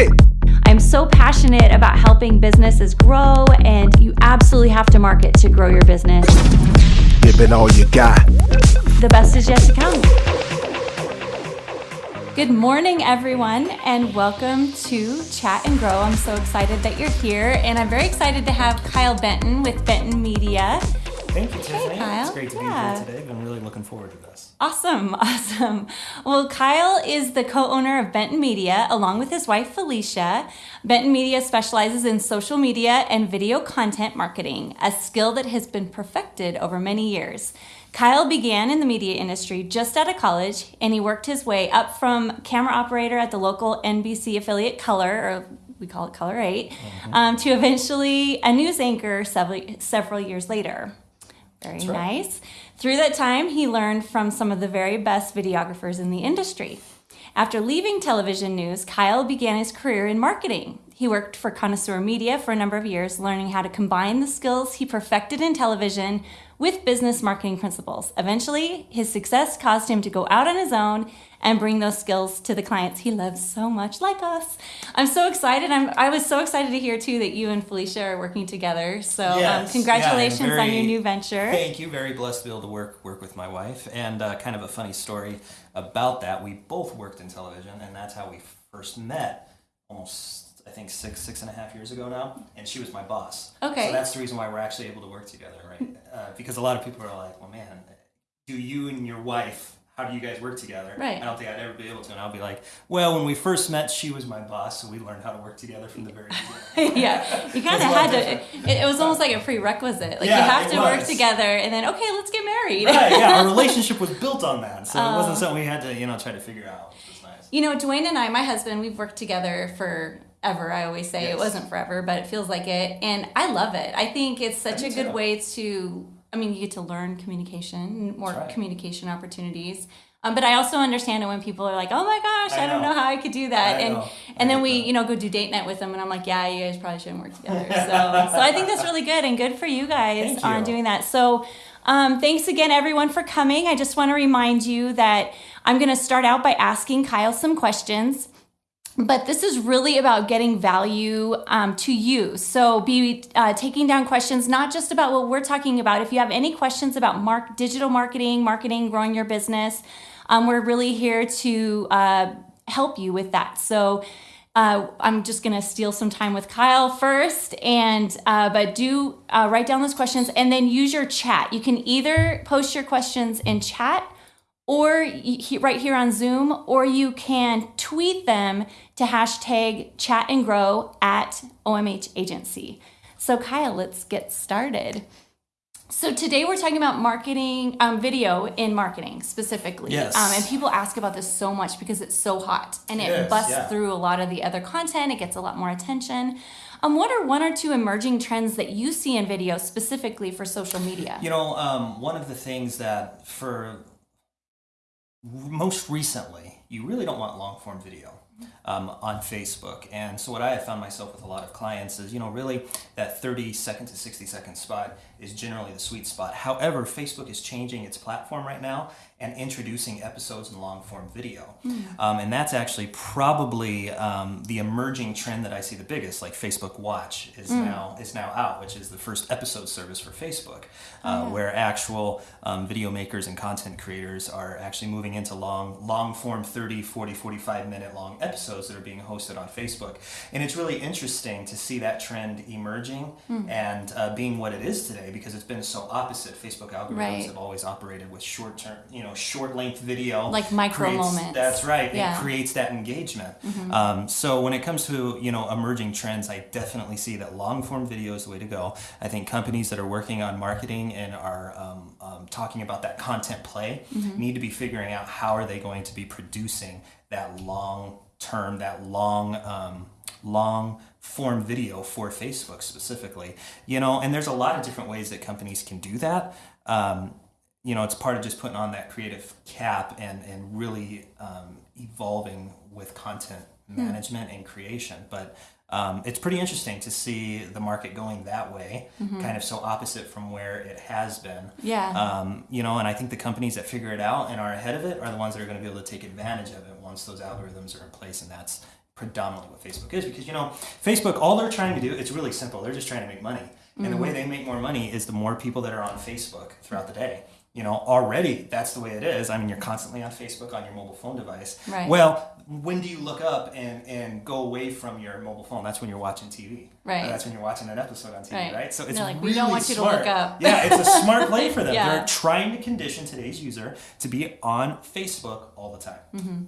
it. I'm so passionate about helping businesses grow, and you absolutely have to market to grow your business. Give it all you got. The best is yet to come. Good morning, everyone, and welcome to Chat and Grow. I'm so excited that you're here, and I'm very excited to have Kyle Benton with Benton Media. Thank you, Tiffany. Kyle. It's great to Yeah. be here today. I've been really looking forward to this. Awesome, awesome. Well, Kyle is the co owner of Benton Media along with his wife Felicia. Benton Media specializes in social media and video content marketing, a skill that has been perfected over many years. Kyle began in the media industry just out of college and he worked his way up from camera operator at the local NBC affiliate KULR, or we call it KULR 8, um, to eventually a news anchor several, several years later. Very nice. Through that time, he learned from some of the very best videographers in the industry. After leaving television news, Kyle began his career in marketing. He worked for Connoisseur Media for a number of years, learning how to combine the skills he perfected in television with business marketing principles. Eventually, his success caused him to go out on his own and bring those skills to the clients he loves so much, like us. I'm so excited. I'm, I was so excited to hear too that you and Felicia are working together. So, um, Yes. Yeah, congratulations I'm on your new venture. Thank you. Very blessed to be able to work work with my wife. And uh, kind of a funny story about that. We both worked in television, and that's how we first met. Almost, I think six six and a half years ago now. And she was my boss. Okay. So that's the reason why we're actually able to work together, right? Uh, because a lot of people are like, "Well, man, do you and your wife?" How do you guys work together? Right. I don't think I'd ever be able to. And I'll be like, well, when we first met, she was my boss, so we learned how to work together from the very beginning. yeah, you kind of had to. It, it was almost like a prerequisite. Like you have to work together, and then okay, let's get married. right, yeah, our relationship was built on that, so it Oh. wasn't something we had to, you know, try to figure out. Was nice. You know, Dwayne and I, my husband, we've worked together forever. I always say it wasn't forever, but it feels like it, and I love it. I think it's such I a good too. way to. I mean, you get to learn communication, more right. communication opportunities. Um, but I also understand it when people are like, "Oh my gosh, I, I don't know. know how I could do that," I and know. and then we, you know, go do date night with them, and I'm like, "Yeah, you guys probably shouldn't work together." So, so I think that's really good and good for you guys Thank on you. doing that. So, um, thanks again, everyone, for coming. I just want to remind you that I'm going to start out by asking Kyle some questions. But this is really about getting value um, to you. So be uh, taking down questions, not just about what we're talking about. If you have any questions about mark, digital marketing, marketing, growing your business, um, we're really here to uh, help you with that. So uh, I'm just going to steal some time with Kyle first, and uh, but do uh, write down those questions and then use your chat. You can either post your questions in chat or right here on Zoom, or you can tweet them to hashtag chat and grow at OMH agency. So, Kyle, let's get started. So, today we're talking about marketing, um, video in marketing specifically. Yes. Um, and people ask about this so much because it's so hot and it is, busts yeah. through a lot of the other content, it gets a lot more attention. Um, what are one or two emerging trends that you see in video specifically for social media? You know, um, one of the things that for most recently, you really don't want long form video um, on Facebook. And so, what I have found myself with a lot of clients is, you know, really that 30 second to 60 second spot is generally the sweet spot. However, Facebook is changing its platform right now and introducing episodes in long form video. Um, and that's actually probably um, the emerging trend that I see the biggest, like Facebook Watch is now is now out, which is the first episode service for Facebook, uh, where actual um, video makers and content creators are actually moving into long long form 30, 40, 45 minute long episodes that are being hosted on Facebook. And it's really interesting to see that trend emerging and uh, being what it is today because it's been so opposite. Facebook algorithms Right. have always operated with short term, you know, short length video. Like micro creates- moments. That's right. Yeah. It creates that engagement. Um, so when it comes to you know emerging trends, I definitely see that long form video is the way to go. I think companies that are working on marketing and are um, um, talking about that content play need to be figuring out how are they going to be producing that long term, that long. Um, long form video for Facebook specifically, you know, and there's a lot of different ways that companies can do that. Um, you know, it's part of just putting on that creative cap and, and really um, evolving with content management and creation. But um, it's pretty interesting to see the market going that way, kind of so opposite from where it has been. Yeah. Um, you know, and I think the companies that figure it out and are ahead of it are the ones that are going to be able to take advantage of it once those algorithms are in place, and that's predominantly what Facebook is because you know Facebook all they're trying to do it's really simple they're just trying to make money and the Mm-hmm. way they make more money is the more people that are on Facebook throughout the day you know already that's the way it is I mean you're constantly on Facebook on your mobile phone device Right. well when do you look up and and go away from your mobile phone that's when you're watching TV Right. that's when you're watching an episode on TV Right. right, so it's like, "We really don't want you to smart. look up." yeah it's a smart play for them Yeah. they're trying to condition today's user to be on Facebook all the time Mm-hmm.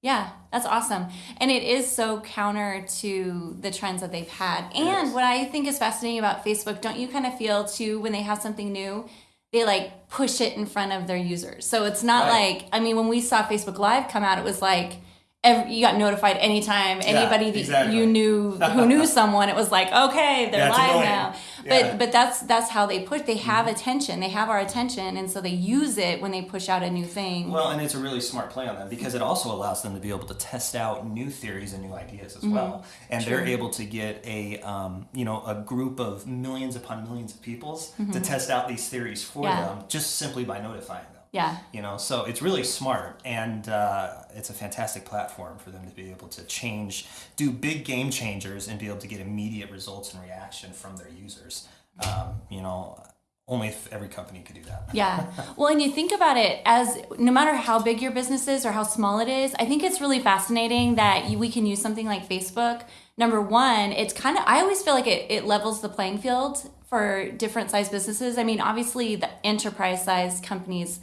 Yeah, that's awesome. And it is so counter to the trends that they've had. And what I think is fascinating about Facebook, don't you kind of feel too when they have something new, they like push it in front of their users. So it's not Right. like, I mean, when we saw Facebook Live come out, it was like, Every, you got notified anytime anybody that exactly. you knew who knew someone it was like okay they're That's live annoying. now Yeah. Mm-hmm. but but that's that's how they push they have attention they have our attention and so they use it when they push out a new thing Well, and it's a really smart play on them because it also allows them to be able to test out new theories and new ideas Mm-hmm. as well, and they're able to get a um, you know a group of millions upon millions of peoples to test out these theories for Mm-hmm. Yeah. them just simply by notifying them. Yeah You know, so it's really smart, and uh, it's a fantastic platform for them to be able to change, do big game changers, and be able to get immediate results and reaction from their users. Um, you know, only if every company could do that. Yeah. Well, and you think about it as no matter how big your business is or how small it is, I think it's really fascinating that you, we can use something like Facebook. Number one, it's kind of, I always feel like it, it levels the playing field for different size businesses. I mean, obviously, the enterprise size companies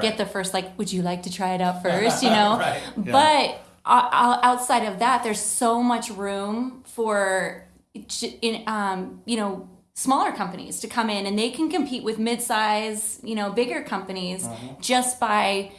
get the first, like, would you like to try it out first, you know? Right. But outside of that, there's so much room for, in, um, you know, smaller companies to come in and they can compete with mid-size, you know, bigger companies Mm-hmm. just by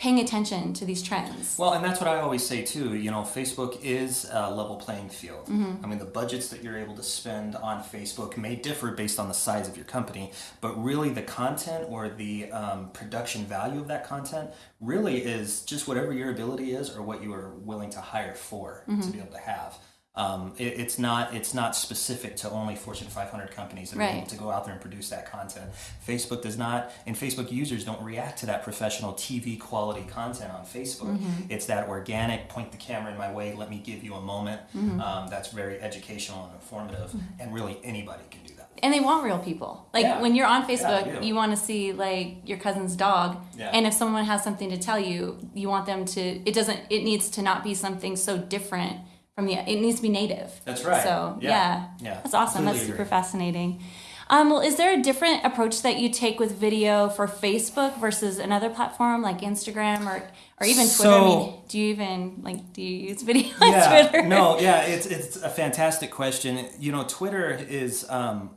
paying attention to these trends. Well, and that's what I always say too. You know, Facebook is a level playing field. Mm-hmm. I mean, the budgets that you're able to spend on Facebook may differ based on the size of your company, but really the content or the um, production value of that content really is just whatever your ability is or what you are willing to hire for Mm-hmm. to be able to have. Um, it, it's not it's not specific to only Fortune 500 companies that are able to go out there and produce that content. Facebook does not, and Facebook users don't react to that professional TV quality content on Facebook. Mm-hmm. It's that organic, point the camera in my way, let me give you a moment. Mm-hmm. Um, that's very educational and informative, and really anybody can do that. and they want real people. Like Yeah. when you're on Facebook, Yeah, you want to see like your cousin's dog, Yeah. and if someone has something to tell you, you want them to. It doesn't. It needs to not be something so different from the. It needs to be native. That's right. So Yeah. yeah, Yeah. that's awesome. Completely That's super agree. fascinating. Um, well, is there a different approach that you take with video for Facebook versus another platform like Instagram or or even Twitter? I mean, do you even like do you use video on yeah, Twitter? no, yeah, it's it's a fantastic question. You know, Twitter is um,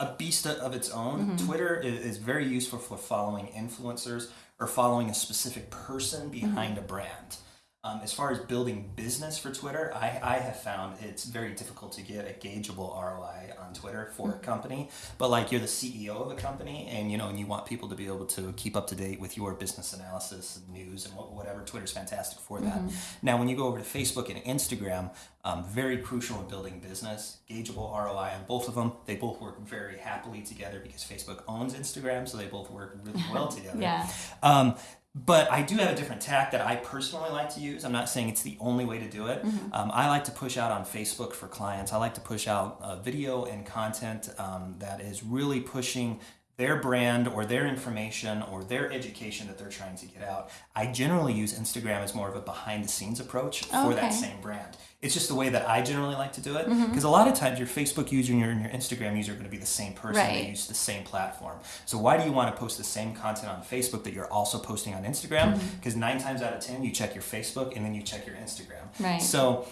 a beast of its own. Mm-hmm. Twitter is, is very useful for following influencers or following a specific person behind Mm-hmm. a brand. Um, as far as building business for Twitter, I, I have found it's very difficult to get a gaugeable ROI on Twitter for Mm-hmm. a company. But like you're the CEO of a company, and you know, and you want people to be able to keep up to date with your business analysis and news and whatever. Twitter's fantastic for that. Now, when you go over to Facebook and Instagram, um, very crucial in building business. Gaugeable ROI on both of them. They both work very happily together because Facebook owns Instagram, so they both work really well together. Yeah. Um, but I do have a different tack that I personally like to use. I'm not saying it's the only way to do it. Um, I like to push out on Facebook for clients. I like to push out uh, video and content um, that is really pushing their brand or their information or their education that they're trying to get out. I generally use Instagram as more of a behind the scenes approach for Okay. that same brand. It's just the way that I generally like to do it because a lot of times your Facebook user and your, and your Instagram user are going to be the same person. They Right. use the same platform. So why do you want to post the same content on Facebook that you're also posting on Instagram? Mm-hmm. Because nine times out of ten, you check your Facebook and then you check your Instagram. Right. So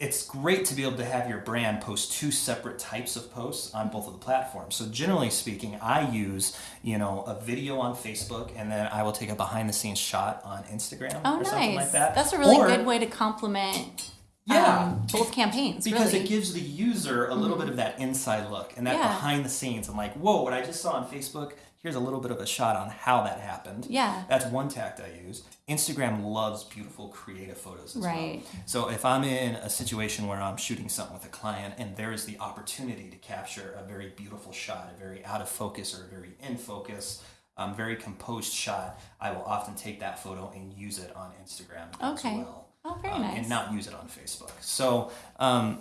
it's great to be able to have your brand post two separate types of posts on both of the platforms. So generally speaking, I use, you know, a video on Facebook and then I will take a behind the scenes shot on Instagram Oh, or something nice. like that. That's a really Or- good way to complement Yeah. um, both campaigns. because really. it gives the user a little bit of that inside look and that Yeah. behind the scenes i'm like whoa what i just saw on facebook here's a little bit of a shot on how that happened Yeah. that's one tact i use instagram loves beautiful creative photos as Right. well so if i'm in a situation where i'm shooting something with a client and there is the opportunity to capture a very beautiful shot a very out of focus or a very in focus um, very composed shot i will often take that photo and use it on instagram Okay. as well Oh, very um, nice. and not use it on Facebook. So, um,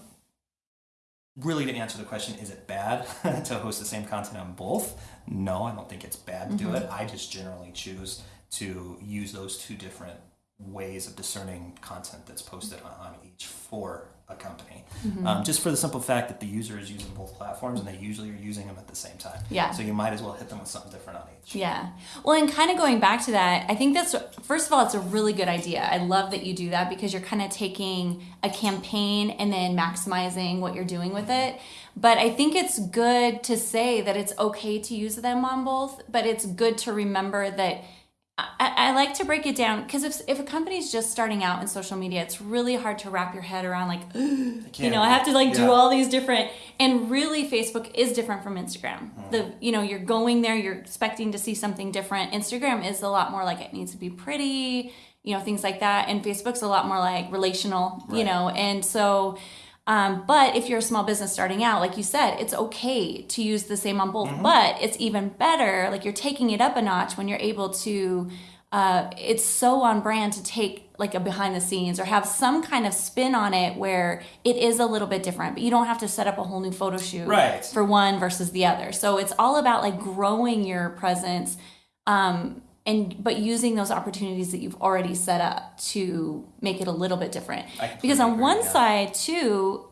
really, to answer the question, is it bad to host the same content on both? No, I don't think it's bad to do Mm-hmm. it. I just generally choose to use those two different ways of discerning content that's posted on, on each for a company. Mm-hmm. Um, just for the simple fact that the user is using both platforms and they usually are using them at the same time. Yeah. So you might as well hit them with something different on each. Yeah. Well, and kind of going back to that, I think that's, first of all, it's a really good idea. I love that you do that because you're kind of taking a campaign and then maximizing what you're doing with it. But I think it's good to say that it's okay to use them on both, but it's good to remember that. I, I like to break it down because if, if a company's just starting out in social media, it's really hard to wrap your head around like, you know, I have to like do all these different and really Facebook is different from Instagram. Mm. The you know, you're going there, you're expecting to see something different. Instagram is a lot more like it needs to be pretty, you know, things like that. And Facebook's a lot more like relational, you know. And so um, but if you're a small business starting out, like you said, it's okay to use the same on both. But it's even better, like you're taking it up a notch when you're able to. Uh, it's so on brand to take like a behind the scenes or have some kind of spin on it where it is a little bit different, but you don't have to set up a whole new photo shoot Right. for one versus the other. So it's all about like growing your presence um, and but using those opportunities that you've already set up to make it a little bit different. Because on one yeah. side too,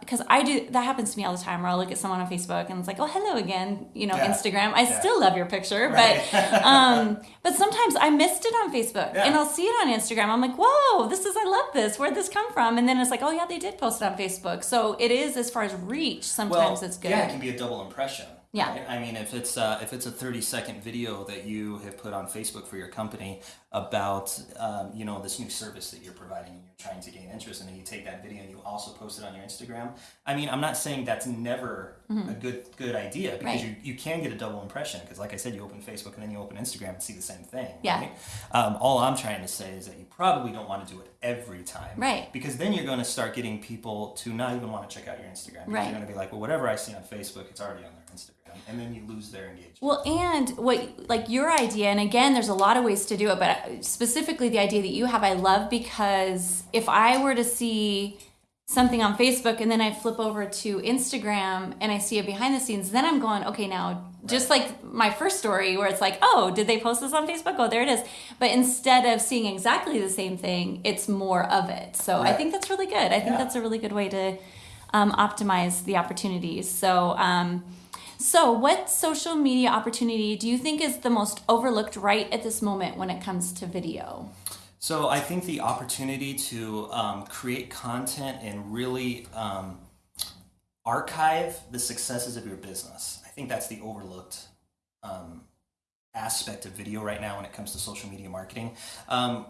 because I do that happens to me all the time where I'll look at someone on Facebook and it's like, oh hello again, you know, Yeah. Instagram. I Yeah. still love your picture, Right. but um, but sometimes I missed it on Facebook Yeah. and I'll see it on Instagram. I'm like, whoa, this is I love this. Where'd this come from? And then it's like, oh yeah, they did post it on Facebook. So it is as far as reach. Sometimes it's good. Yeah, it can be a double impression. Yeah. right? I mean, if it's uh, if it's a thirty second video that you have put on Facebook for your company about um, you know this new service that you're providing and you're trying to gain interest, and then you take that video and you also post it on your Instagram. I mean, I'm not saying that's never a good good idea because Mm-hmm. Right. you, you can get a double impression because, like I said, you open Facebook and then you open Instagram and see the same thing. Yeah. Right? Um, all I'm trying to say is that you probably don't want to do it every time. Right. Because then you're going to start getting people to not even want to check out your Instagram. Right. You're going to be like, well, whatever I see on Facebook, it's already on Instagram. And then you lose their engagement. Well, and what like your idea, and again, there's a lot of ways to do it, but specifically the idea that you have, I love because if I were to see something on Facebook and then I flip over to Instagram and I see it behind the scenes, then I'm going, okay, now just like my first story where it's like, oh, did they post this on Facebook? Oh, there it is. But instead of seeing exactly the same thing, it's more of it. So I think that's really good. I think Yeah. that's a really good way to um, optimize the opportunities. So, um, so, what social media opportunity do you think is the most overlooked right at this moment when it comes to video? So I think the opportunity to um, create content and really um, archive the successes of your business. I think that's the overlooked um, aspect of video right now when it comes to social media marketing. Um,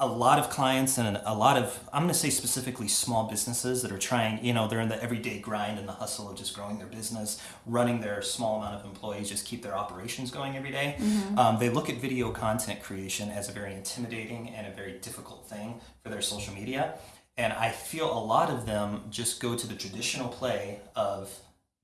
a lot of clients and a lot of i'm going to say specifically small businesses that are trying you know they're in the everyday grind and the hustle of just growing their business running their small amount of employees just keep their operations going every day. Um, they look at video content creation as a very intimidating and a very difficult thing for their social media. And i feel a lot of them just go to the traditional play of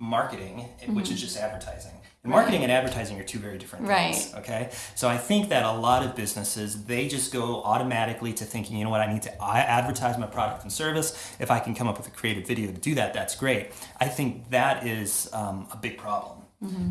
marketing which is just advertising and marketing and advertising are two very different things Right. okay? So i think that a lot of businesses they just go automatically to thinking you know what? I need to advertise my product and service. If i can come up with a creative video to do that that's great. I think that is um, a big problem.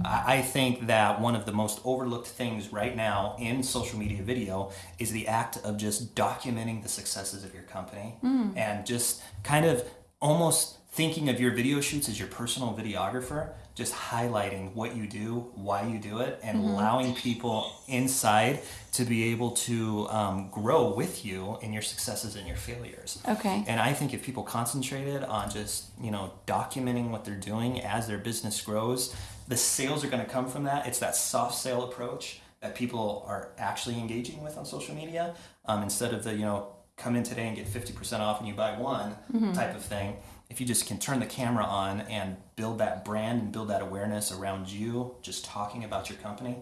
I I think that one of the most overlooked things right now in social media video is the act of just documenting the successes of your company and just kind of almost thinking of your video shoots as your personal videographer, just highlighting what you do, why you do it, and allowing people inside to be able to um, grow with you in your successes and your failures. Okay. And I think if people concentrated on just, you know, documenting what they're doing as their business grows, the sales are going to come from that. It's that soft sale approach that people are actually engaging with on social media um, instead of the, you know, come in today and get 50% off and you buy one type of thing. If you just can turn the camera on and build that brand and build that awareness around you, just talking about your company,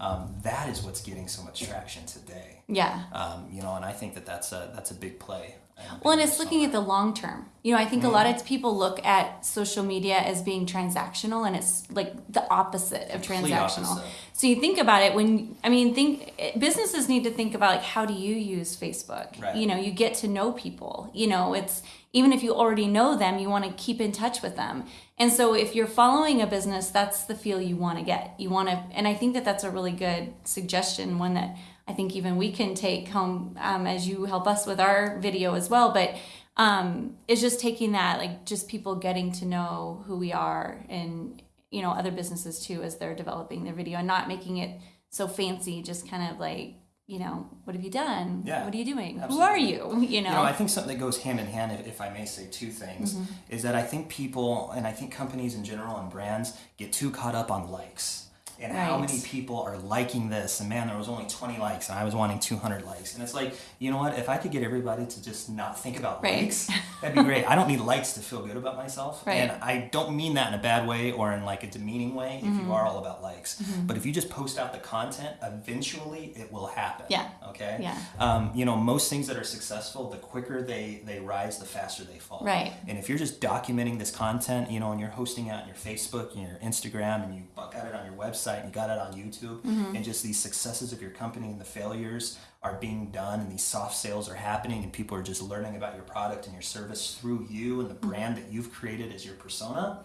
um, that is what's getting so much traction today. Yeah. Um, you know, and I think that that's a that's a big play and Well, and it's looking at the long term. You know, I think a lot of people look at social media as being transactional, and it's like the opposite of Complete transactional. opposite. So you think about it when I mean, think businesses need to think about like how do you use Facebook? Right. You know, you get to know people. You know, it's even if you already know them, you want to keep in touch with them. And so if you're following a business, that's the feel you want to get. You want to, and I think that that's a really good suggestion, one that I think even we can take home um, as you help us with our video as well. But um, it's just taking that, like just people getting to know who we are and, you know, other businesses too as they're developing their video and not making it so fancy, just kind of like, you know, what have you done? Yeah, What are you doing? Who are you? You know? You know, I think something that goes hand in hand, if, if I may say two things, Mm-hmm. is that I think people, and I think companies in general and brands get too caught up on likes. And how many people are liking this? And man, there was only 20 likes, and I was wanting 200 likes. And it's like, you know what? If I could get everybody to just not think about Right. likes, that'd be great. I don't need likes to feel good about myself. Right. And I don't mean that in a bad way or in like a demeaning way if Mm-hmm. you are all about likes. But if you just post out the content, eventually it will happen. Yeah. Okay? Yeah. um, you know most things that are successful the quicker they they rise the faster they fall Right. and if you're just documenting this content you know and you're hosting it on your facebook and your instagram and you buck got it on your website and you got it on youtube Mm-hmm. and just these successes of your company and the failures are being done and these soft sales are happening and people are just learning about your product and your service through you and the Mm-hmm. brand that you've created as your persona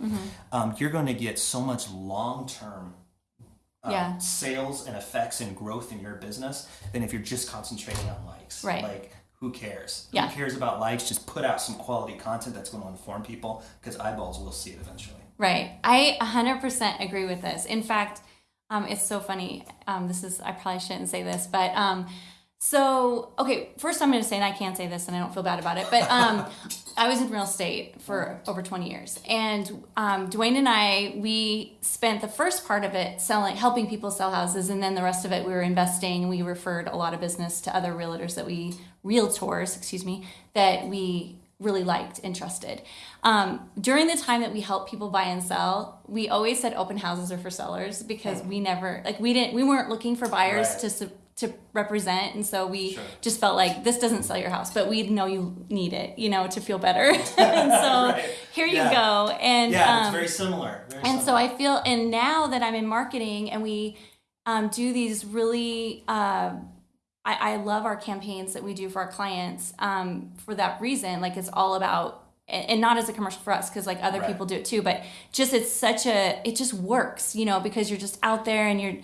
um, you're going to get so much long-term uh, Yeah. sales and effects and growth in your business than if you're just concentrating on likes. Right. Like, who cares? Yeah. Who cares about likes? Just put out some quality content that's going to inform people because eyeballs will see it eventually. Right. I 100% agree with this. In fact, um, it's so funny. Um, this is, I probably shouldn't say this, but um, so, okay, first I'm going to say, and I can't say this and I don't feel bad about it, but um, I was in real estate for over 20 years. And um, Dwayne and I, we spent the first part of it selling, helping people sell houses. And then the rest of it, we were investing. We referred a lot of business to other realtors that we, realtors, excuse me, that we really liked and trusted. Um, during the time that we helped people buy and sell, we always said open houses are for sellers because we never like we didn't we weren't looking for buyers Right. to to represent, and so we Sure. just felt like this doesn't sell your house, but we know you need it, you know, to feel better. and so Right. here you go. And Yeah, um, it's very similar. Very and so. I feel, and now that I'm in marketing and we um, do these really, uh, I, I love our campaigns that we do for our clients um, for that reason. Like it's all about, and and not as a commercial for us, because like other Right. people do it too, but just it's such a, it just works, you know, because you're just out there and you're,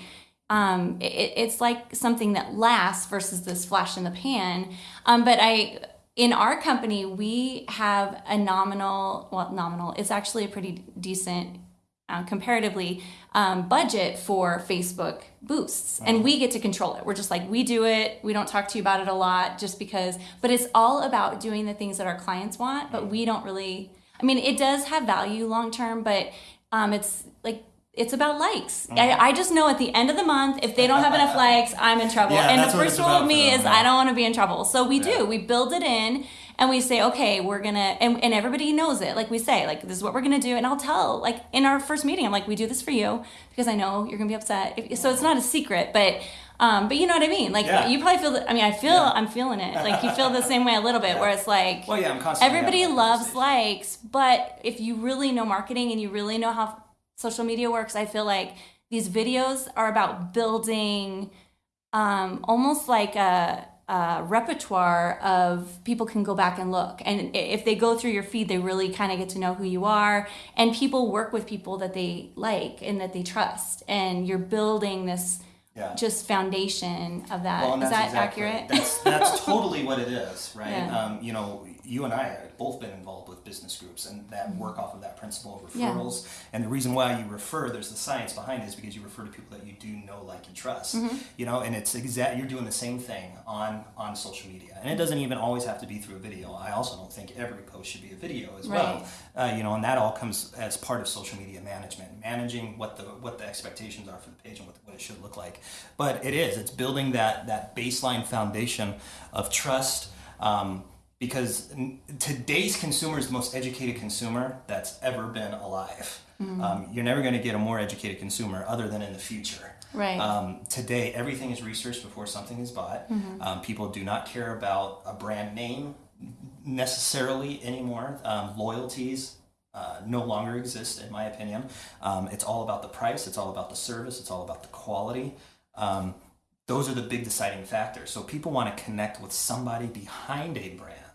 um, it, it's like something that lasts versus this flash in the pan. Um, but I, in our company, we have a nominal, well, nominal, it's actually a pretty decent uh, comparatively um, budget for Facebook boosts, and we get to control it. We're just like we do it. We don't talk to you about it a lot, just because. But it's all about doing the things that our clients want. But we don't really. I mean, it does have value long term, but um, it's like it's about likes. I, I just know at the end of the month, if they don't have enough likes, I'm in trouble. Yeah, and the first rule of me is. I don't want to be in trouble. So we Yeah. do. We build it in and we say, okay, we're gonna, and, and everybody knows it. Like we say, like this is what we're gonna do. And I'll tell, like in our first meeting, I'm like, we do this for you because I know you're gonna be upset. If, so it's not a secret, but. Um, but you know what I mean? Like Yeah. you probably feel that. I mean, I feel I'm feeling it. Like you feel the same way a little bit, where it's like Well, yeah, I'm constantly everybody loves likes, but if you really know marketing and you really know how social media works, I feel like these videos are about building um, almost like a, a repertoire of people can go back and look. And if they go through your feed, they really kind of get to know who you are. And people work with people that they like and that they trust. And you're building this Yeah. just foundation of that. Well, Is that exactly- accurate? That's that's totally what it is, right? Yeah. Um, you know, you and I have both been involved with business groups and that work off of that principle of Yeah. referrals. And the reason why you refer, there's the science behind it, is because you refer to people that you do know, like, and trust. Mm-hmm. You know, and it's exact. You're doing the same thing on on social media, and it doesn't even always have to be through a video. I also don't think every post should be a video as well. Uh, you know, and that all comes as part of social media management, managing what the what the expectations are for the page and what, what it should look like. But it is. It's building that that baseline foundation of trust. Um, because today's consumer is the most educated consumer that's ever been alive. Mm-hmm. Um, you're never going to get a more educated consumer other than in the future. Right. Um, today, everything is researched before something is bought. Mm-hmm. Um, people do not care about a brand name necessarily anymore. Um, loyalties uh, no longer exist, in my opinion. Um, it's all about the price, it's all about the service, it's all about the quality. Um, those are the big deciding factors. So people want to connect with somebody behind a brand.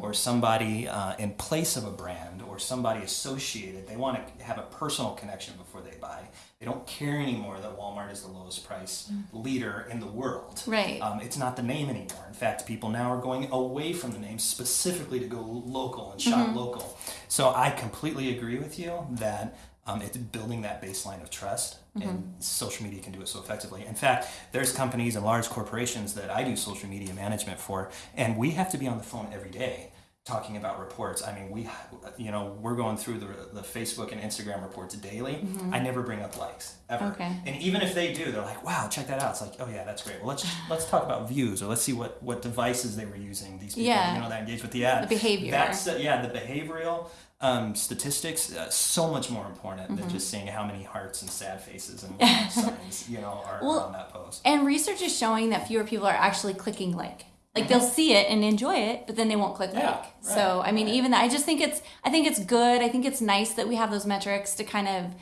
Or somebody uh, in place of a brand, or somebody associated. They want to have a personal connection before they buy. They don't care anymore that Walmart is the lowest price leader in the world. Right. Um, it's not the name anymore. In fact, people now are going away from the name specifically to go local and shop local. So I completely agree with you that um, it's building that baseline of trust, and social media can do it so effectively. In fact, there's companies and large corporations that I do social media management for, and we have to be on the phone every day talking about reports. I mean, we, you know, we're going through the, the Facebook and Instagram reports daily. I never bring up likes ever. Okay. And even if they do, they're like, "Wow, check that out." It's like, "Oh yeah, that's great." Well, let's let's talk about views, or let's see what what devices they were using. These people, Yeah. you know, that engage with the ad. The behavior. That's uh, yeah, the behavioral um, statistics uh, so much more important Mm-hmm. than just seeing how many hearts and sad faces and signs you know are, Well, on that post. And research is showing that fewer people are actually clicking like. Like they'll see it and enjoy it, but then they won't click Yeah, like. So I mean, right. even that, I just think it's I think it's good. I think it's nice that we have those metrics to kind of,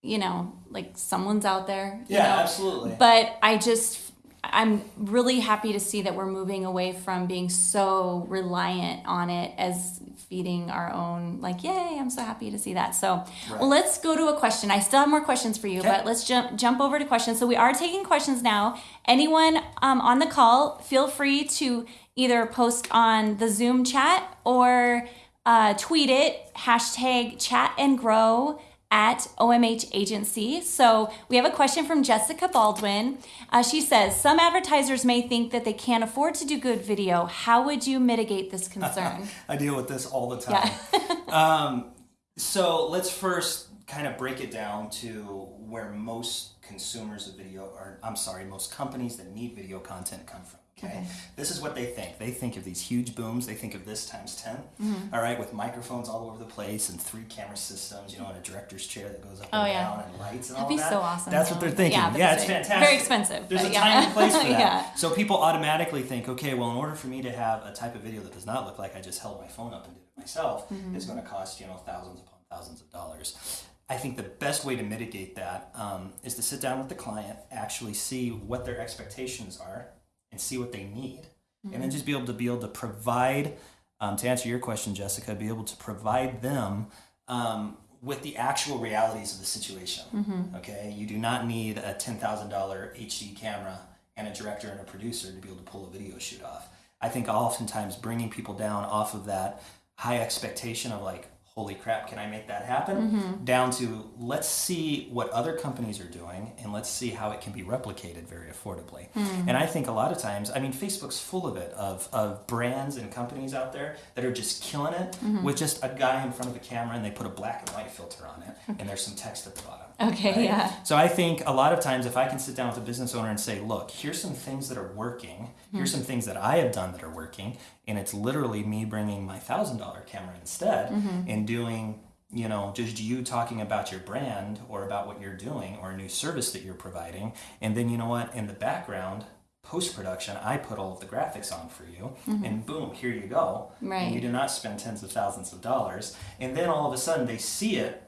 you know, like someone's out there. you Yeah, know? absolutely. But I just I'm really happy to see that we're moving away from being so reliant on it as feeding our own like yay i'm so happy to see that. So well let's go to a question. I still have more questions for you Okay. but let's jump jump over to questions. So we are taking questions now. Anyone um, on the call feel free to either post on the zoom chat or uh, tweet it hashtag chat and grow at OMH Agency. So we have a question from Jessica Baldwin. Uh, she says, Some advertisers may think that they can't afford to do good video. How would you mitigate this concern? I deal with this all the time. um, so let's first kind of break it down to where most consumers of video, or I'm sorry, most companies that need video content come from. Okay? This is what they think. They think of these huge booms. They think of this times 10, Mm-hmm. all right, with microphones all over the place and three camera systems, you know, and a director's chair that goes up Oh, and yeah. down and lights and That'd all be that. so awesome, That's what they're thinking. Yeah, Yeah, it's it's fantastic. very expensive, There's a yeah. time and place for that. Yeah. So people automatically think, okay, well, in order for me to have a type of video that does not look like I just held my phone up and did it myself, Mm-hmm. is going to cost you know thousands upon thousands of dollars. I think the best way to mitigate that um, is to sit down with the client, actually see what their expectations are, and see what they need, and Mm-hmm. then just be able to be able to provide. Um, to answer your question, Jessica, be able to provide them um, with the actual realities of the situation. Mm-hmm. Okay, you do not need a ten thousand dollar HD camera and a director and a producer to be able to pull a video shoot off. I think oftentimes bringing people down off of that high expectation of like, holy crap, can I make that happen? Mm-hmm. Down to let's see what other companies are doing and let's see how it can be replicated very affordably. Mm-hmm. And I think a lot of times, I mean, Facebook's full of it of, of brands and companies out there that are just killing it Mm-hmm. with just a guy in front of a camera and they put a black and white filter on it and there's some text at the bottom. Okay, right? yeah. So I think a lot of times if I can sit down with a business owner and say, look, here's some things that are working, here's hmm. some things that I have done that are working, and it's literally me bringing my thousand dollar camera instead mm-hmm. and doing you know just you talking about your brand or about what you're doing or a new service that you're providing and then you know what in the background post production i put all of the graphics on for you mm-hmm. and boom here you go Right. and you do not spend tens of thousands of dollars and then all of a sudden they see it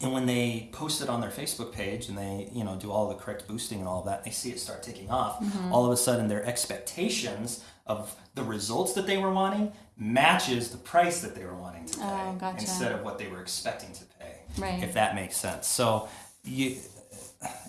and when they post it on their Facebook page and they, you know, do all the correct boosting and all of that, they see it start taking off. Mm-hmm. All of a sudden, their expectations of the results that they were wanting matches the price that they were wanting to pay Oh, gotcha. instead of what they were expecting to pay. Right. If that makes sense. So, you,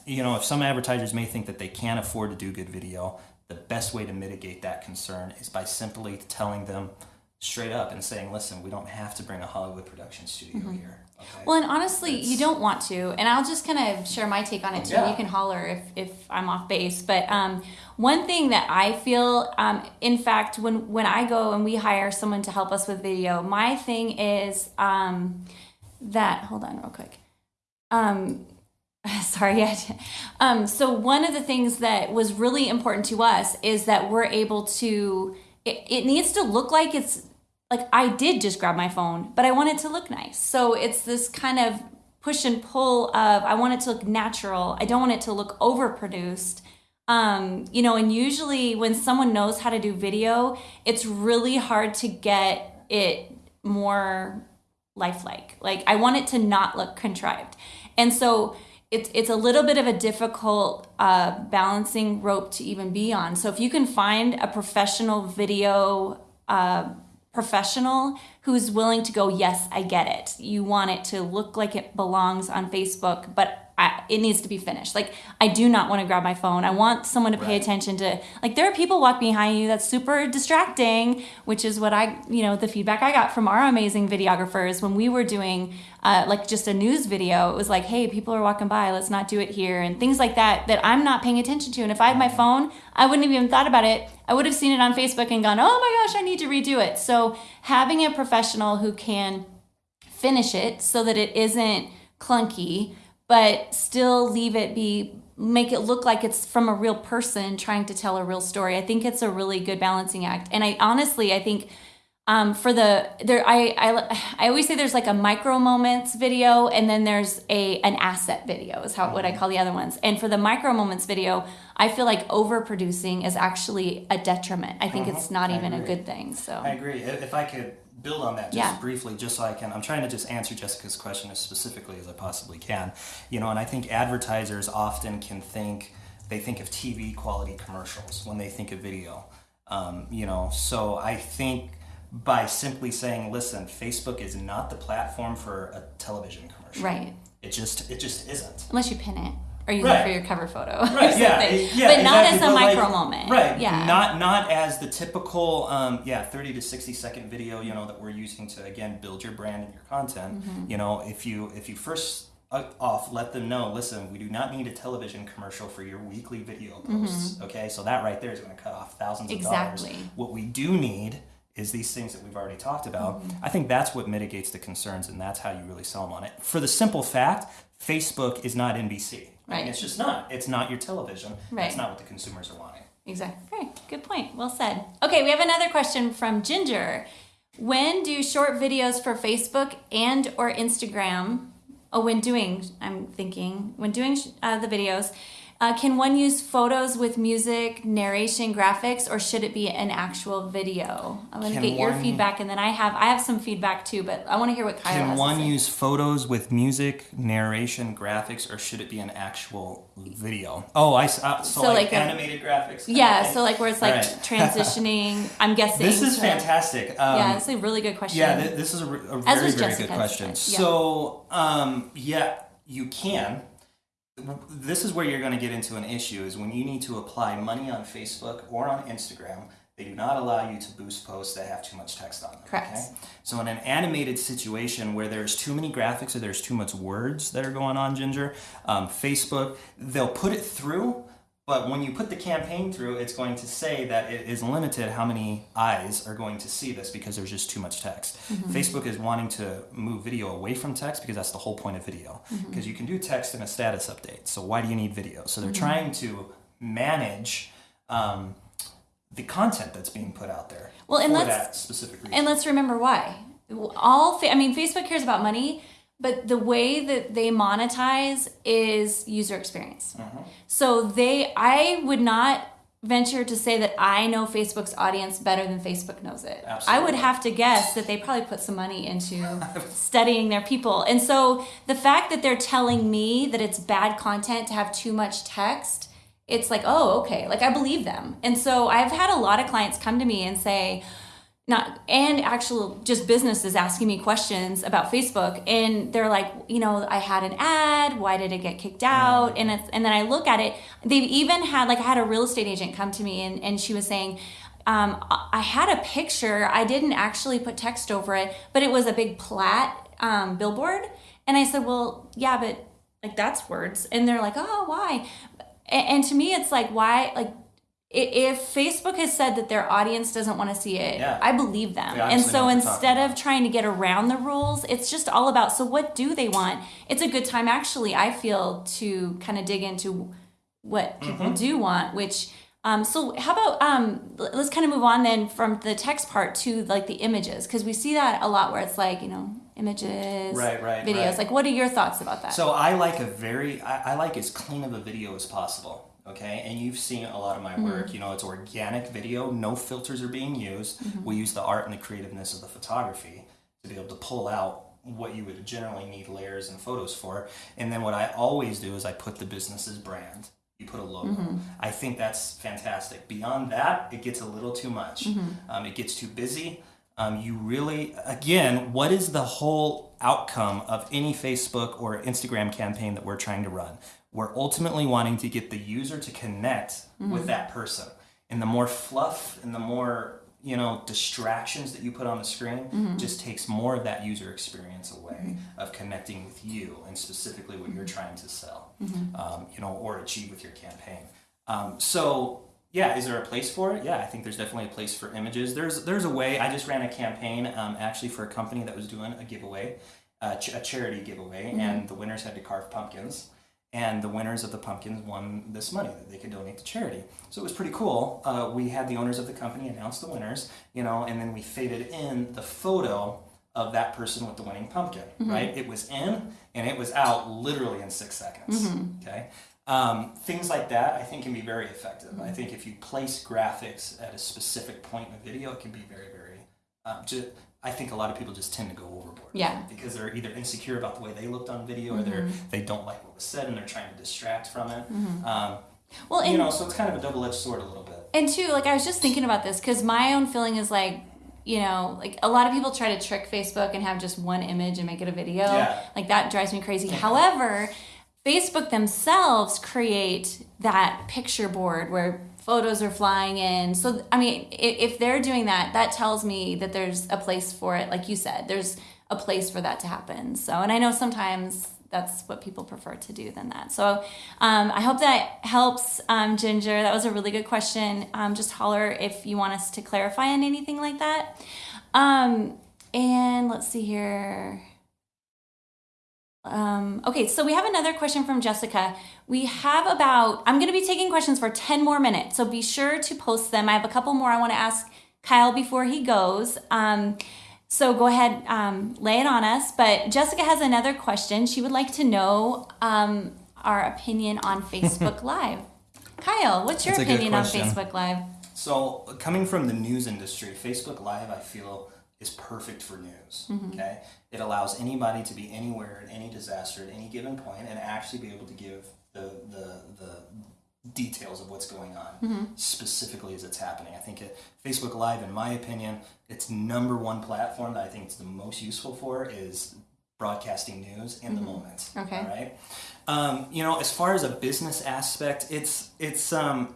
you know, if some advertisers may think that they can't afford to do good video, the best way to mitigate that concern is by simply telling them straight up and saying, "Listen, we don't have to bring a Hollywood production studio Mm-hmm. here." Okay? Well, and honestly, you don't want to. And I'll just kind of share my take on it too. Yeah. You can holler if, if I'm off base. But um, one thing that I feel, um, in fact, when, when I go and we hire someone to help us with video, my thing is um, that, hold on real quick. Um, sorry. Um, so one of the things that was really important to us is that we're able to, it, it needs to look like it's like I did just grab my phone, but I want it to look nice. So it's this kind of push and pull of I want it to look natural. I don't want it to look overproduced. Um, you know, and usually when someone knows how to do video, it's really hard to get it more lifelike. Like I want it to not look contrived. And so it's it's a little bit of a difficult uh, balancing rope to even be on. So if you can find a professional video uh, professional who's willing to go, yes, I get it. You want it to look like it belongs on Facebook, but I, it needs to be finished. Like I do not want to grab my phone. I want someone to pay Right. attention to. Like there are people walk behind you that's super distracting, which is what I, you know, the feedback I got from our amazing videographers when we were doing uh, like just a news video. It was like, hey, people are walking by. Let's not do it here, and things like that that I'm not paying attention to. And if I had my phone, I wouldn't have even thought about it. I would have seen it on Facebook and gone, oh my gosh, I need to redo it. So having a professional who can finish it so that it isn't clunky but still leave it be make it look like it's from a real person trying to tell a real story. I think it's a really good balancing act. And i honestly i think um, for the there I, I i always say there's like a micro moments video and then there's a an asset video is how what i call the other ones. And for the micro moments video i feel like overproducing is actually a detriment. I think it's not I even a good thing so. I agree. If I could build on that just Yeah. briefly, just so I can, I'm trying to just answer Jessica's question as specifically as I possibly can. You know, and I think advertisers often can think, they think of TV quality commercials when they think of video. Um, you know, so I think by simply saying, listen, Facebook is not the platform for a television commercial. right It just, it just isn't. unless you pin it or use it Right. for your cover photo or Right, yeah, it- yeah, but not exactly, as a but like- micro moment Right. yeah Not not as the typical um, yeah, 30 to 60 second video, you know, that we're using to again build your brand and your content. Mm-hmm. You know, if you if you first uh, off let them know, listen, we do not need a television commercial for your weekly video posts. Okay? So that right there is going to cut off thousands of Mm-hmm. Exactly. dollars. What we do need is these things that we've already talked about. Mm-hmm. I think that's what mitigates the concerns and that's how you really sell them on it. For the simple fact, Facebook is not NBC. I mean, Right. It's just not. It's not your television. Right. That's not what the consumers are wanting. Exactly. Great. Good point. Well said. Okay, we have another question from Ginger. When do short videos for Facebook and or Instagram? Oh, when doing, I'm thinking when doing uh, the videos, uh, can one use photos with music, narration, graphics, or should it be an actual video? I'm gonna Can get your one- feedback, and then I have I have some feedback too, but I want to hear what Kyle has Can to one use photos with music, narration, graphics, or should it be an actual video? Oh, I uh, so, So like, like a- animated graphics. yeah, so like where it's like Right. transitioning. I'm guessing. This is to- fantastic. Um, Yeah, it's a really good question. Yeah, th- this is a, a very, very Jessica's, good question. yeah. So, um, yeah, you can. This is where you're going to get into an issue is when you need to apply money on Facebook or on Instagram, they do not allow you to boost posts that have too much text on them. Correct. Okay? So in an animated situation where there's too many graphics or there's too much words that are going on, Ginger, um, Facebook, they'll put it through, but when you put the campaign through, it's going to say that it is limited how many eyes are going to see this because there's just too much text. Mm-hmm. Facebook is wanting to move video away from text because that's the whole point of video. Mm-hmm. Because you can do text in a status update. So why do you need video? So they're mm-hmm. trying to manage um, the content that's being put out there Well, and for let's- that specific reason. And let's remember why. All I mean, Facebook cares about money, but the way that they monetize is user experience. Uh-huh. So they, I would not venture to say that I know Facebook's audience better than Facebook knows it. I would have to guess that they probably put some money into studying their people. And so the fact that they're telling me that it's bad content to have too much text, it's like, oh, okay, like I believe them. And so I've had a lot of clients come to me and say, not and actual just businesses asking me questions about Facebook and they're like you know I had an ad why did it get kicked out? And it's and then I look at it they've even had like I had a real estate agent come to me and, and she was saying um, I had a picture I didn't actually put text over it but it was a big plat um, billboard. And I said well yeah but like that's words. And they're like oh why? And, to me it's like why like if Facebook has said that their audience doesn't want to see it, Yeah. I believe them. And so what they're talking instead of trying to get around the rules, it's just all about so what do they want? It's a good time actually I feel to kind of dig into what people Mm-hmm. do want, which um, so how about um, let's kind of move on then from the text part to like the images because we see that a lot where it's like you know images, Right, right, videos. right. Like, what are your thoughts about that? So I like a very, I, I like as clean of a video as possible. Okay, and you've seen a lot of my work. Mm-hmm. You know, it's organic video, no filters are being used. Mm-hmm. We use the art and the creativeness of the photography to be able to pull out what you would generally need layers and photos for. And then what I always do is I put the business's brand. You put a logo. Mm-hmm. I think that's fantastic. Beyond that, it gets a little too much. Um, it gets too busy. Um, you really, again, what is the whole outcome of any Facebook or Instagram campaign that we're trying to run? We're ultimately wanting to get the user to connect with that person. And the more fluff and the more you know distractions that you put on the screen just takes more of that user experience away of connecting with you and specifically what you're trying to sell um, you know or achieve with your campaign. Um, so yeah is there a place for it yeah i think there's definitely a place for images there's there's a way i just ran a campaign um, actually for a company that was doing a giveaway uh, ch- a charity giveaway and the winners had to carve pumpkins and the winners of the pumpkins won this money that they could donate to charity. So it was pretty cool. Uh, we had the owners of the company announce the winners, you know, and then we faded in the photo of that person with the winning pumpkin, right? It was in and it was out literally in six seconds. Okay. Um, things like that I think can be very effective. I think if you place graphics at a specific point in a video, it can be very, very. Um, ju- I think a lot of people just tend to go overboard. Yeah. Because they're either insecure about the way they looked on video, or they're they don't like what was said, and they're trying to distract from it. Um, Well, and you know, so it's kind of a double edged sword a little bit. And two, like I was just thinking about this because my own feeling is like, you know, like a lot of people try to trick Facebook and have just one image and make it a video. Yeah. Like that drives me crazy. However, Facebook themselves create that picture board where photos are flying in. So, I mean, if they're doing that, that tells me that there's a place for it. Like you said, there's a place for that to happen. So, and I know sometimes that's what people prefer to do than that. So um, I hope that helps, um, Ginger. That was a really good question. Um, just holler if you want us to clarify on anything like that. Um, and let's see here. Um, okay, so we have another question from Jessica. We have about, I'm going to be taking questions for 10 more minutes, so be sure to post them. I have a couple more I want to ask Kyle before he goes. Um, so go ahead, um, lay it on us. But Jessica has another question. She would like to know um, our opinion on Facebook Live. Kyle, what's your That's opinion on. Facebook Live? So, coming from the news industry, Facebook Live, I feel, is perfect for news. Okay, it allows anybody to be anywhere at any disaster at any given point and actually be able to give the the the details of what's going on specifically as it's happening. I think it, Facebook Live, in my opinion, its number one platform that I think it's the most useful for is broadcasting news in the moment. Okay. All right. Um, you know, as far as a business aspect, it's it's um it's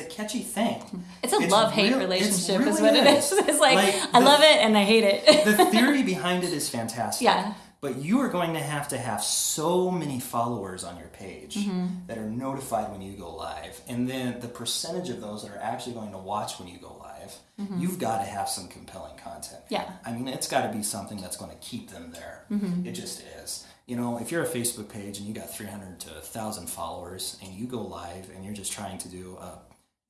a catchy thing. It's a love hate real- relationship, is really what it is. It's like, Like, I the- love it and I hate it. the theory behind it is fantastic. Yeah. But you are going to have to have so many followers on your page Mm-hmm. that are notified when you go live. And then the percentage of those that are actually going to watch when you go live, you've got to have some compelling content. Mm-hmm. Yeah. I mean, it's got to be something that's going to keep them there. Mm-hmm. It just is. You know, if you're a Facebook page and you got 300 to 1,000 followers and you go live and you're just trying to do a,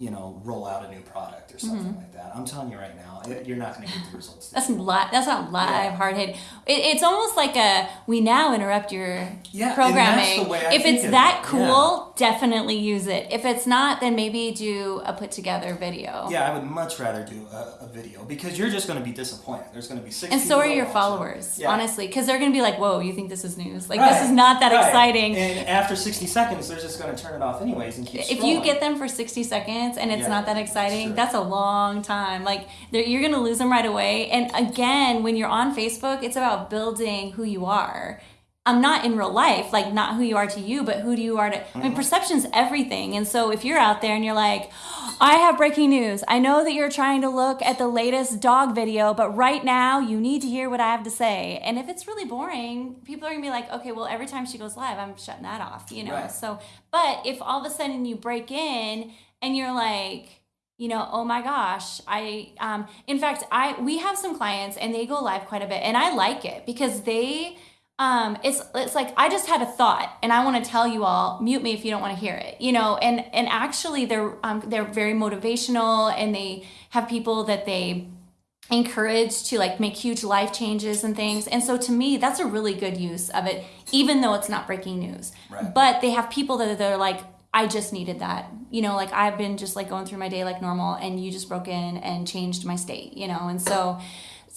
you know, roll out a new product or something Mm-hmm. like that, I'm telling you right now, you're not going to get the results. that That's li- That's not live Yeah. hard hit. It, it's almost like a we now interrupt your Yeah, programming. the way I if it's that it, cool, definitely use it. If it's not, then maybe do a put together video. Yeah, I would much rather do a, a video because you're just going to be disappointed. There's going to be six. And so are your followers, Yeah. honestly, because they're gonna be like, "Whoa, you think this is news? Like Right, this is not that right. exciting." And after 60 seconds, they're just going to turn it off anyways and keep. if you get them for 60 seconds and it's Yeah, not that exciting sure. that's a long time. Like you're gonna lose them right away. And again when you're on facebook it's about building who you are. I'm not in real life like not who you are to you but who do you are to i Mm-hmm. mean perception's everything. And so if you're out there and you're like i have breaking news. I know that you're trying to look at the latest dog video but right now you need to hear what i have to say. And if it's really boring people are gonna be like okay well every time she goes live i'm shutting that off you know? Right. so but if all of a sudden you break in and you're like you know oh my gosh i um in fact i we have some clients and they go live quite a bit and i like it because they um it's it's like i just had a thought and i want to tell you all mute me if you don't want to hear it you know and and actually they're um they're very motivational and they have people that they encouraged to like make huge life changes and things. And so to me, that's a really good use of it, even though it's not breaking news. Right. But they have people that they're like, I just needed that. You know, like I've been just like going through my day like normal and you just broke in and changed my state, you know. And so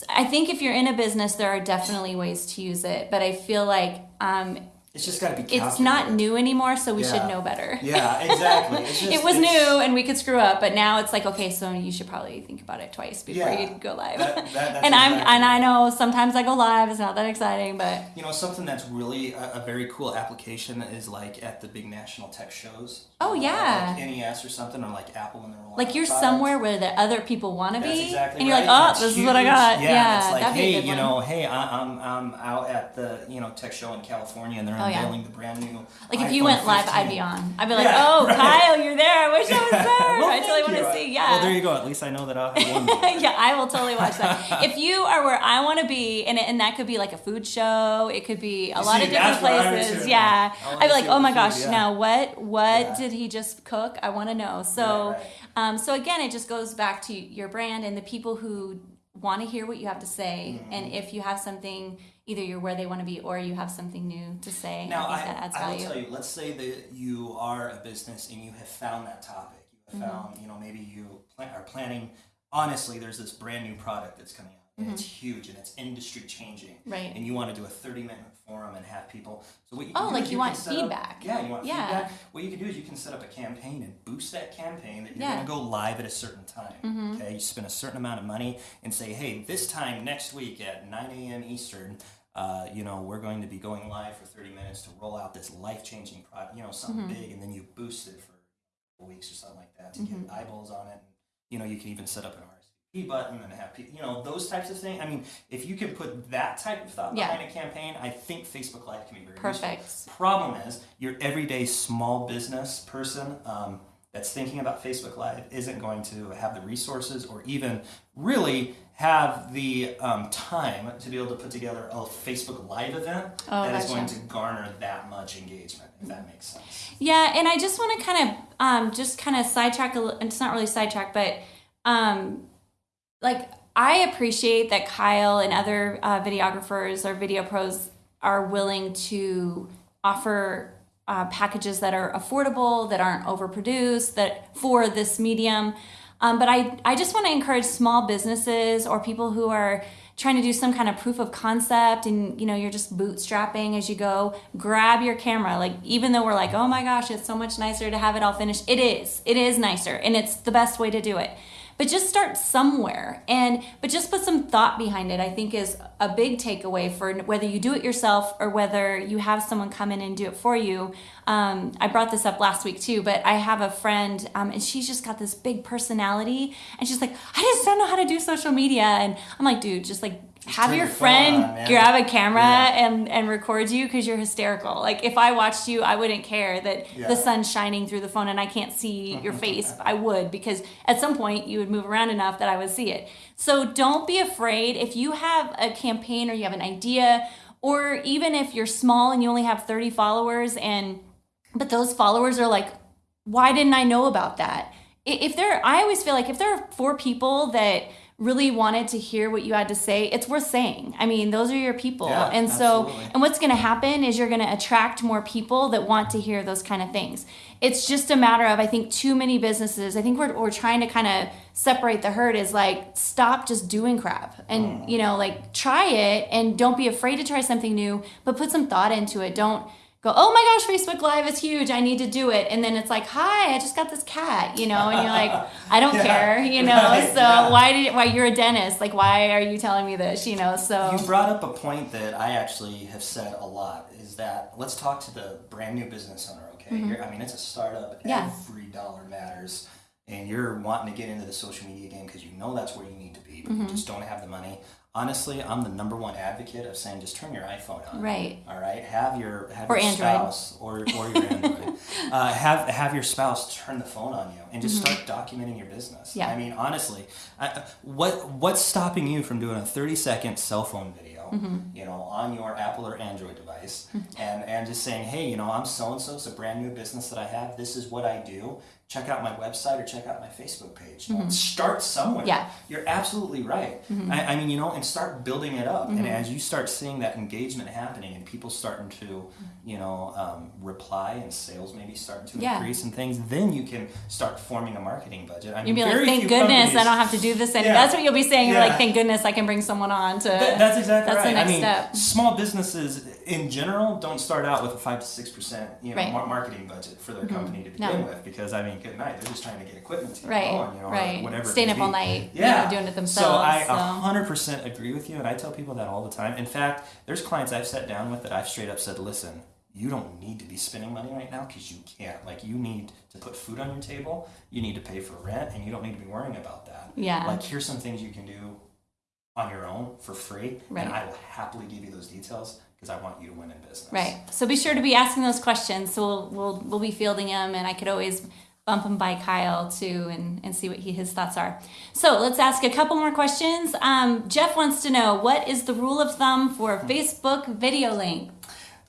I think if you're in a business there are definitely ways to use it, but I feel like um It's just got to be. it's not new anymore, so we Yeah. should know better. Yeah, exactly. Just, it was new and we could screw up, but now it's like okay, so you should probably think about it twice before Yeah. you go live. That- that- and I'm and I know sometimes I go live, it's not that exciting, but You know, something that's really a, a very cool application is like at the big national tech shows. Oh, yeah. Like CES or something, or like Apple when they're like you're somewhere where the other people want to be, exactly and you're right. like, oh, That's this is what I got. Yeah, Yeah, it's like, that'd be a hey, you know, hey, I, I'm I'm out at the you know tech show in California, and they're Oh, yeah. unveiling the brand new. Like if you went live, I'd be on. I'd be like, Yeah, oh, right. Kyle, you're there. I wish I was there. Well, I totally want to see. Yeah. Well, there you go. At least I know that I'll have one. yeah, I will totally watch that. if you are where I want to be, and, and that could be like a food show, it could be a You lot see, of different that's what I was places. Yeah, I'd be like, oh my gosh, now what what did he just cook? I want to know. So. Um, so again, it just goes back to your brand and the people who want to hear what you have to say, Mm-hmm. and if you have something. Either you're where they want to be, or you have something new to say. Now, I I, think that adds I will tell you, let's say that you are a business and you have found that topic. You have Mm-hmm. found, you know, maybe you plan, are planning, honestly, there's this brand new product that's coming out and it's huge and it's industry changing. Mm-hmm. Right. And you want to do a 30 minute forum and have people. So what you can Oh, do like is you can want set up- feedback. yeah, you want Yeah. feedback. What you can do is you can set up a campaign and boost that campaign that you're Yeah. going to go live at a certain time. Mm-hmm. Okay, you spend a certain amount of money and say, hey, this time next week at 9 a.m. Eastern, uh, you know, we're going to be going live for 30 minutes to roll out this life-changing product, you know, something Mm-hmm. big, and then you boost it for weeks or something like that to Mm-hmm. get eyeballs on it. And, You know, you can even set up an RSVP button and have people, you know, those types of things. I mean, if you can put that type of thought Yeah. behind a campaign, I think Facebook Live can be very Perfect. useful. Problem is, your everyday small business person um, that's thinking about Facebook Live isn't going to have the resources or even really have the um, time to be able to put together a Facebook Live event Oh, that is gotcha. going to garner that much engagement, if that makes sense. Yeah, and I just want to kind of um, just kind of sidetrack a little. It's not really sidetrack, but um, like I appreciate that Kyle and other uh, videographers or video pros are willing to offer uh, packages that are affordable, that aren't overproduced, that for this medium. Um, but I, I just want to encourage small businesses or people who are trying to do some kind of proof of concept and you know you're just bootstrapping as you go grab your camera like even though we're like oh my gosh it's so much nicer to have it all finished it is it is nicer and it's the best way to do it but just start somewhere. And but just put some thought behind it i think is a big takeaway for whether you do it yourself or whether you have someone come in and do it for you. Um, i brought this up last week too but i have a friend um, and she's just got this big personality and she's like i just don't know how to do social media. And i'm like dude just like have your friend on, grab a camera Yeah. and and record you because you're hysterical. Like if i watched you i wouldn't care that Yeah. the sun's shining through the phone and i can't see your face. I would because at some point you would move around enough that i would see it. So don't be afraid. If you have a campaign or you have an idea or even if you're small and you only have 30 followers and but those followers are like why didn't i know about that? If there i always feel like if there are four people that really wanted to hear what you had to say it's worth saying. I mean those are your people. Yeah, and so absolutely. and what's going to happen is you're going to attract more people that want to hear those kind of things. It's just a matter of i think too many businesses i think we're, we're trying to kind of separate the herd is like stop just doing crap and mm. you know like try it and don't be afraid to try something new but put some thought into it. Don't go, oh my gosh, Facebook Live is huge. I need to do it. And then it's like, hi, I just got this cat, you know, and you're like, I don't Yeah. care, you know. Right, So yeah. why did why you're a dentist? Like, why are you telling me this? You know, so You brought up a point that I actually have said a lot is that let's talk to the brand new business owner, okay? You're, I mean, it's a startup, Mm-hmm. Yeah. every dollar matters, and you're wanting to get into the social media game because you know that's where you need to be, but Mm-hmm. you just don't have the money. Honestly, I'm the number one advocate of saying just turn your iPhone on. Right. All right. Have your have Or your Android. spouse or, or your Android. uh, have have your spouse turn the phone on you and just start documenting your business. Mm-hmm. Yeah. I mean, honestly, I, what what's stopping you from doing a 30 second cell phone video, Mm-hmm. you know, on your Apple or Android device, and and just saying, hey, you know, I'm so and so. It's a brand new business that I have. This is what I do. Check out my website or check out my Facebook page. Start somewhere. Mm-hmm. Yeah. You're absolutely right. I, I mean, you know, and start building it up. Mm-hmm. And as you start seeing that engagement happening and people starting to, you know, um, reply and sales maybe starting to Yeah. increase and things, then you can start forming a marketing budget. I mean, You'd be like, thank goodness I don't have to do this anymore. Yeah. That's what you'll be saying. You're Yeah. like, thank goodness I can bring someone on to. That- that's exactly That's right. the next I mean, step. small businesses in general don't start out with a five to six percent, you know, Right. Mm-hmm. marketing budget for their company to begin No. with. Because I mean, good night. They're just trying to get equipment to Right, going, you know, or right. whatever. Staying up all night, you yeah, know, doing it So themselves, I so. hundred percent agree with you, and I tell people that all the time. In fact, there's clients I've sat down with that I've straight up said, "Listen, you don't need to be spending money right now because you can't. Like, you need to put food on your table. You need to pay for rent, and you don't need to be worrying about that. Yeah. Like, here's some things you can do on your own for free, Right. and I will happily give you those details I want you to win in business. Right. So be sure to be asking those questions. So we'll we'll, we'll be fielding them, and I could always bump them by Kyle too, and, and see what he, his thoughts are. So let's ask a couple more questions. Um, Jeff wants to know what is the rule of thumb for Facebook video length?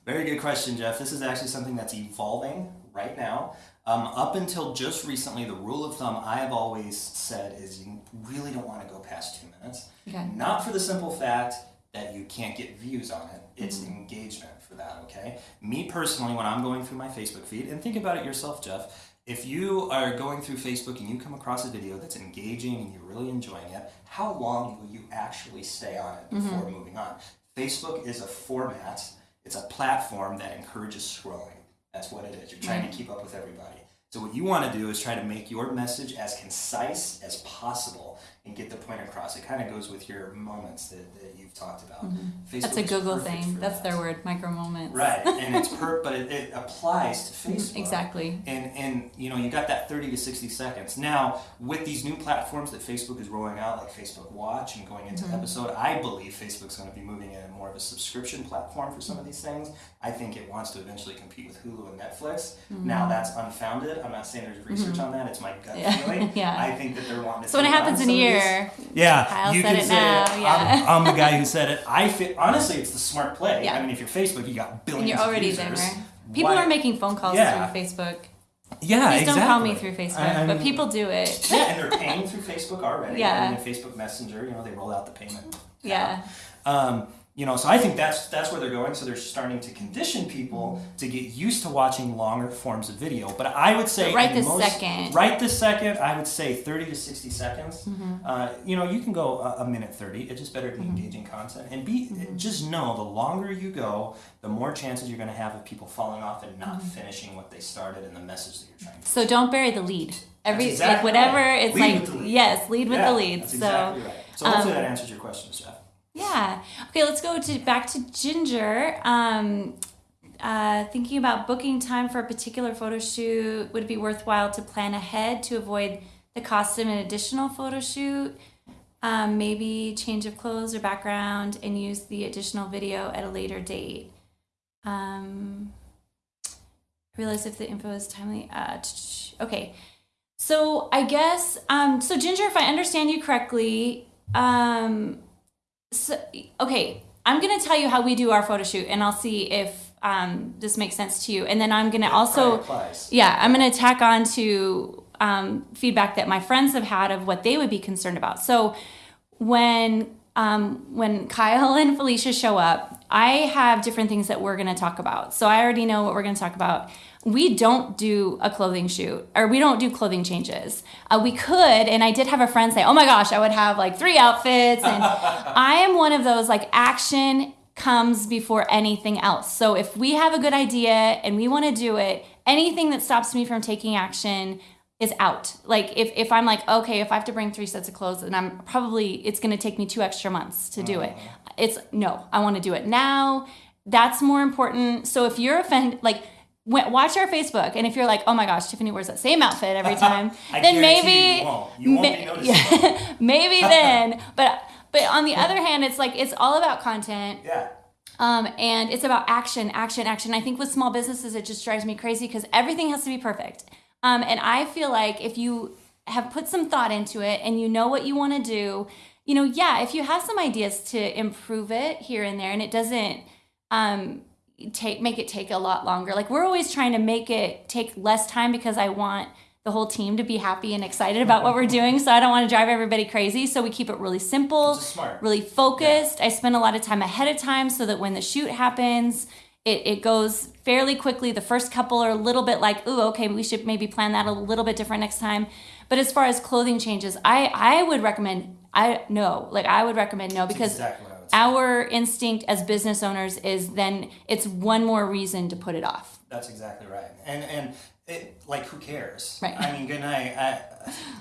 Very good question, Jeff. This is actually something that's evolving right now. Um, up until just recently, the rule of thumb I have always said is you really don't want to go past two minutes. Okay. Not for the simple fact that you can't get views on it, it's mm-hmm. engagement for that, okay? Me personally, when I'm going through my Facebook feed, and think about it yourself, Jeff. If you are going through Facebook and you come across a video that's engaging and you're really enjoying it, how long will you actually stay on it mm-hmm. before moving on? Facebook is a format, it's a platform that encourages scrolling. That's what it is. You're trying to mm-hmm. keep up with everybody. So what you want to do is try to make your message as concise as possible and get the point across. It kind of goes with your moments that, that you've talked about. Mm-hmm. That's a Google thing. That's that. their word, micro moments. Right, and it's per, but it, it applies to Facebook. Mm-hmm. Exactly. And and you know you got that thirty to sixty seconds. Now with these new platforms that Facebook is rolling out, like Facebook Watch and going into Mm-hmm. episode, I believe Facebook's going to be moving in more of a subscription platform for some of these things. I think it wants to eventually compete with Hulu and Netflix. Now that's unfounded. I'm not saying there's research on that. It's my gut Mm-hmm. Yeah. feeling. Yeah. I think that they're wanting to. So when it happens in a of these- year, yeah, Kyle you said can it say now, it. yeah. I'm, I'm the guy who said it. I fit. Honestly, it's the smart play. Yeah. I mean, if you're Facebook, you got billions. and you're already of there. People Why- are making phone calls Yeah. through Facebook. Yeah, Please exactly. don't call me through Facebook, I- I but people do it. yeah, and they're paying through Facebook already. Yeah. I mean, Facebook Messenger, you know, they roll out the payment. Yeah. Um, you know, so I think that's that's where they're going. So they're starting to condition people to get used to watching longer forms of video. But I would say But right this most- second. right this second, I would say thirty to sixty seconds. Mm-hmm. Uh, you know, you can go a, a minute thirty. It's just better to be engaging content and be Mm-hmm. just know the longer you go, the more chances you're going to have of people falling off and not Mm-hmm. finishing what they started and the message that you're trying to. So don't bury the lead. Every exactly like whatever right. it's Lead like with the lead. yes, lead with Yeah, the lead. That's so exactly right. So hopefully um, that answers your questions, Jeff. Yeah. Okay, let's go to back to Ginger. Um uh, thinking about booking time for a particular photo shoot, would it be worthwhile to plan ahead to avoid the cost of an additional photo shoot? Um, maybe change of clothes or background and use the additional video at a later date. Um, realize if the info is timely. Uh, okay. So I guess, um, so Ginger, if I understand you correctly, um, so, okay, I'm going to tell you how we do our photo shoot and I'll see if um, this makes sense to you. And then I'm going to also, yeah, I'm going to tack on to um, feedback that my friends have had of what they would be concerned about. So when um, when Kyle and Felicia show up, I have different things that we're going to talk about. So I already know what we're going to talk about. We don't do a clothing shoot or we don't do clothing changes. Uh, we could, and I did have a friend say, "Oh my gosh, I would have like three outfits." And I am one of those like action comes before anything else. So if we have a good idea and we want to do it, anything that stops me from taking action is out. Like if, if I'm like, okay, if I have to bring three sets of clothes and I'm probably it's gonna take me two extra months to do it. It's no, I want to do it now. That's more important. So if you're offended like watch our Facebook, and if you're like, oh my gosh, Tiffany wears that same outfit every time, I then maybe you won't. You won't ma- noticeable. yeah, maybe then. But but on the other hand, it's like it's all about content. Yeah. Um, and it's about action, action, action. I think with small businesses, it just drives me crazy because everything has to be perfect. Um, and I feel like if you have put some thought into it and you know what you want to do, you know, yeah, if you have some ideas to improve it here and there, and it doesn't um, take make it take a lot longer. Like we're always trying to make it take less time because I want the whole team to be happy and excited about what we're doing. So I don't want to drive everybody crazy. So we keep it really simple, smart. really focused. I spend a lot of time ahead of time so that when the shoot happens, it, it goes fairly quickly. The first couple are a little bit like, ooh, okay, we should maybe plan that a little bit different next time. But as far as clothing changes, I, I would recommend, I no, like I would recommend no because exactly what I would say. our instinct as business owners is then it's one more reason to put it off. That's exactly right. And and it, like who cares? Right. I mean, good night. I,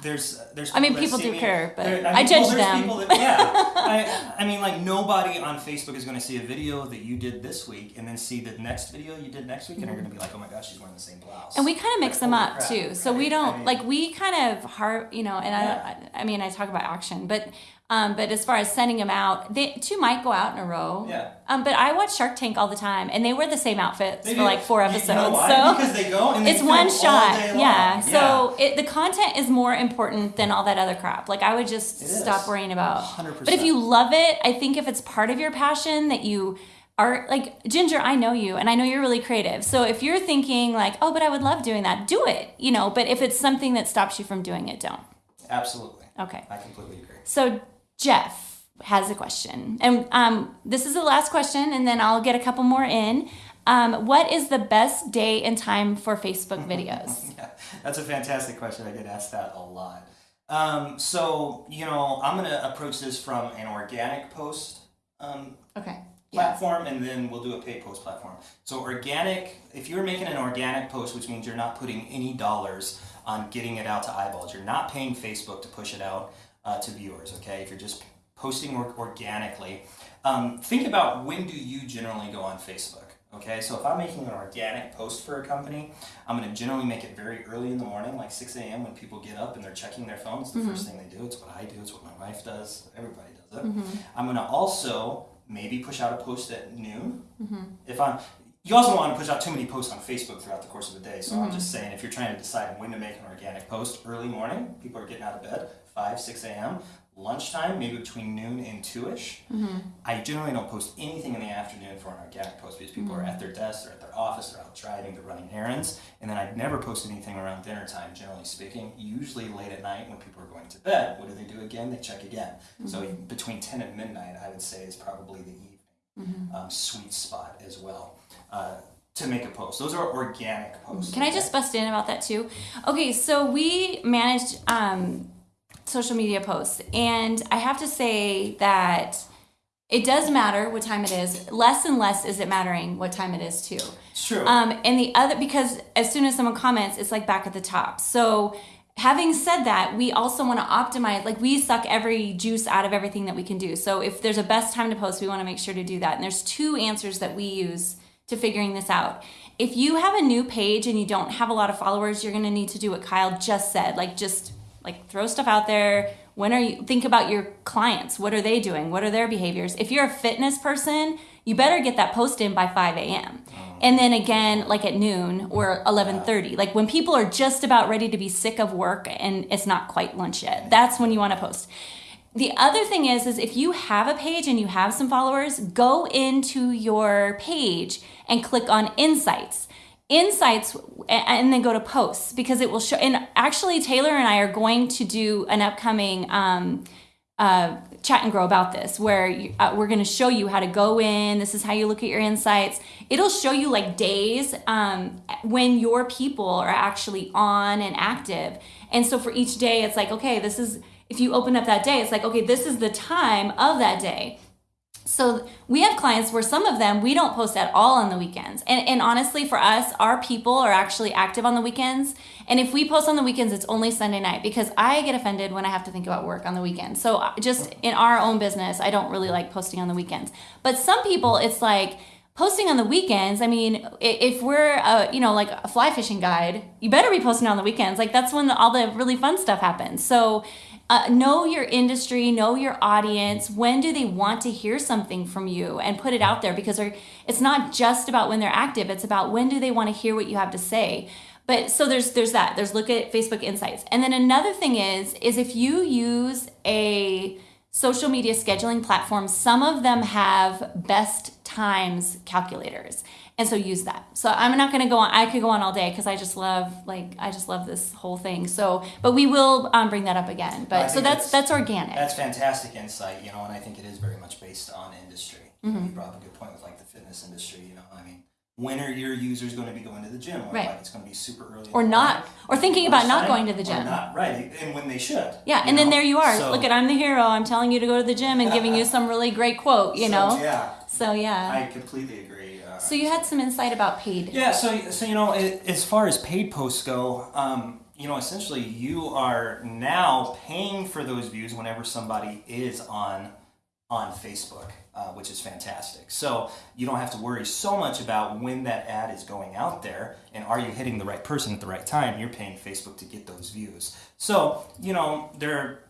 there's there's. I mean, people do me- care, but there- I judge there's them. that- yeah. I, I mean, like nobody on Facebook is going to see a video that you did this week and then see the next video you did next week and they're going to be like, oh my gosh, she's wearing the same blouse. And we kind of mix Like, them up crap, too. So we don't I mean, like we kind of heart, you know, and Yeah. I, I mean, I talk about action, but um, but as far as sending them out, they two might go out in a row. Yeah. Um, but I watch Shark Tank all the time, and they wear the same outfits They for do. like four You episodes. know why? So because they go and they it's one shot. long. Yeah. So it, the content is more important than all that other crap. Like I would just stop worrying about. 100%. But if you love it, I think if it's part of your passion that you are like Ginger, I know you and I know you're really creative. So if you're thinking like, "Oh, but I would love doing that." Do it, you know, but if it's something that stops you from doing it, don't. absolutely, Okay. I completely agree. So Jeff has a question. And um, this is the last question and then I'll get a couple more in. Um, what is the best day and time for Facebook videos? Yeah, that's a fantastic question. I get asked that a lot. Um, so you know, I'm going to approach this from an organic post um, Okay. Yeah. platform and then we'll do a paid post platform. So organic, if you're making an organic post, which means you're not putting any dollars on getting it out to eyeballs, you're not paying Facebook to push it out uh, to viewers. Okay, if you're just posting or- organically, um, think about when do you generally go on Facebook. Okay, so if I'm making an organic post for a company, I'm going to generally make it very early in the morning, like 6 a.m. when people get up and they're checking their phones. The first thing they do. It's what I do. It's what my wife does. Everybody does it. I'm going to also maybe push out a post at noon. If I'm, you also don't want to push out too many posts on Facebook throughout the course of the day. So I'm just saying, if you're trying to decide when to make an organic post, early morning, people are getting out of bed, 5, 6 a.m. Lunchtime, maybe between noon and 2 ish. I generally don't post anything in the afternoon for an organic post because people are at their desk, they're at their office, they're out driving, they're running errands. And then I never post anything around dinner time, generally speaking. Usually late at night when people are going to bed. What do they do again? They check again. So between 10 and midnight, I would say, is probably the evening um, sweet spot as well. Uh, to make a post. Those are organic posts. Can I just bust in about that too? Okay, so we managed um, social media posts, and I have to say that it does matter what time it is. Less and less is it mattering what time it is too. It's true. Um, and the other, because as soon as someone comments, it's like back at the top. So, having said that, we also want to optimize, like, we suck every juice out of everything that we can do. So, if there's a best time to post, we want to make sure to do that. And there's two answers that we use to figuring this out. If you have a new page and you don't have a lot of followers, you're going to need to do what Kyle just said. Like, just like throw stuff out there. When are you think about your clients? What are they doing? What are their behaviors? If you're a fitness person, you better get that post in by 5 a.m. Oh. And then again, like at noon or 11:30, like when people are just about ready to be sick of work and it's not quite lunch yet. That's when you want to post. The other thing is, is if you have a page and you have some followers, go into your page and click on insights. Insights and then go to posts because it will show. And actually, Taylor and I are going to do an upcoming um, uh, chat and grow about this where you, uh, we're going to show you how to go in this is how you look at your insights it'll show you like days um, when your people are actually on and active and so for each day it's like okay this is if you open up that day it's like okay this is the time of that day so we have clients where some of them we don't post at all on the weekends. And, and honestly, for us, our people are actually active on the weekends. And if we post on the weekends, it's only Sunday night because I get offended when I have to think about work on the weekend. So uh, just in our own business, I don't really like posting on the weekends. But some people, it's like, posting on the weekends i mean if we're a, you know like a fly fishing guide you better be posting on the weekends like that's when all the really fun stuff happens so uh, know your industry know your audience. When do they want to hear something from you and put it out there? Because it's not just about when they're active it's about when do they want to hear what you have to say. But so there's there's that. There's look at facebook insights. And then another thing is is if you use a social media scheduling platform, some of them have best times calculators. And so use that. So I'm not going to go on. I could go on all day because I just love like I just love this whole thing. So, but we will um, bring that up again. But so that's that's organic. That's fantastic insight, you know, and I think it is very much based on industry. Mm-hmm. You brought up a good point with like the fitness industry, you know, I mean, when are your users going to be going to the gym? Or Right. like it's going to be super early. Or not- or thinking about not going to the or gym. Not right, and when they should. yeah, and then there you are. So- Look at I'm the hero. I'm telling you to go to the gym and giving you some really great quote. You so, know. Yeah, So yeah. I completely agree. So you had some insight about paid. Yeah, so so you know, a- as far as paid posts go, um, you know, essentially you are now paying for those views whenever somebody is on on Facebook, uh, which is fantastic. So you don't have to worry so much about when that ad is going out there and are you hitting the right person at the right time. You're paying Facebook to get those views. So you know, there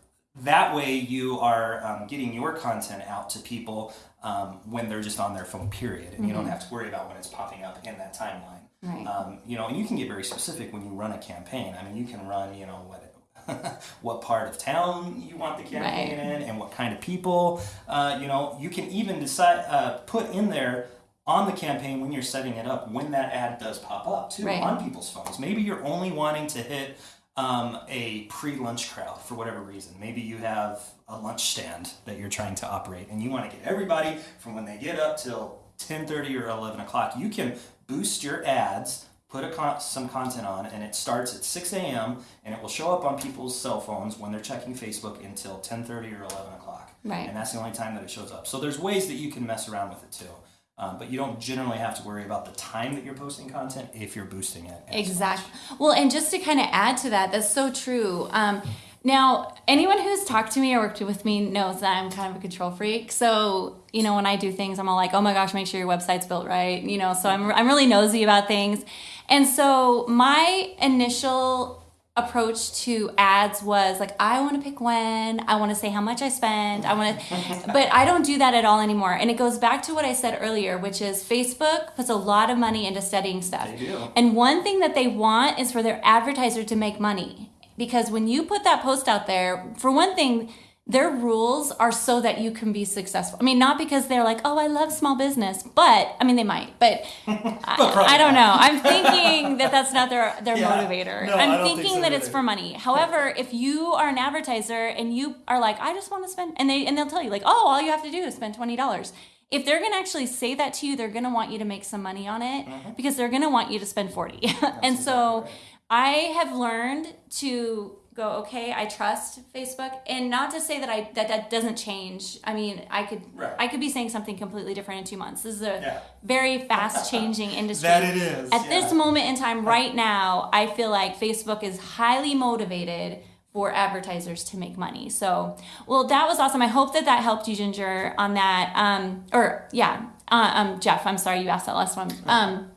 that way you are um, getting your content out to people um, when they're just on their phone period and you don't have to worry about when it's popping up in that timeline Right. um, you know and you can get very specific when you run a campaign i mean you can run you know what what part of town you want the campaign Right. in and what kind of people uh, you know you can even decide uh, put in there on the campaign when you're setting it up when that ad does pop up too Right. on people's phones maybe you're only wanting to hit um, a pre-lunch crowd for whatever reason. Maybe you have a lunch stand that you're trying to operate, and you want to get everybody from when they get up till 10:30 or 11 o'clock. You can boost your ads, put a con- some content on, and it starts at 6 a.m. and it will show up on people's cell phones when they're checking Facebook until 10:30 or 11 o'clock. Right. And that's the only time that it shows up. So there's ways that you can mess around with it too. Um, but you don't generally have to worry about the time that you're posting content if you're boosting it. as much. Exactly. Well, and just to kind of add to that, that's so true. Um, now, anyone who's talked to me or worked with me knows that I'm kind of a control freak. So, you know, when I do things, I'm all like, oh my gosh, make sure your website's built right. You know, so I'm, I'm really nosy about things. And so my initial approach to ads was like I want to pick when, I want to say how much I spend, I want to but I don't do that at all anymore. And it goes back to what I said earlier, which is Facebook puts a lot of money into studying stuff. They do. And one thing that they want is for their advertiser to make money. Because when you put that post out there, for one thing, their rules are so that you can be successful. I mean, not because they're like, oh, I love small business, but I mean, they might, but I, I don't know. I'm thinking that that's not their their Yeah. motivator. No, I I'm don't think thinking so that it's for money. However, if you are an advertiser and you are like, I just want to spend, and they and they'll tell you like, oh, all you have to do is spend twenty dollars. If they're gonna actually say that to you, they're gonna want you to make some money on it Mm-hmm. because they're gonna want you to spend forty. and so, I have learned to go okay i trust facebook. And not to say that i that that doesn't change. I mean i could Right. i could be saying something completely different in two months. This is a Yeah. very fast changing industry. That it is, at this moment in time right now i feel like facebook is highly motivated for advertisers to make money. So well that was awesome. I hope that that helped you ginger on that. Um or yeah. Uh, um jeff i'm sorry you asked that last one. Um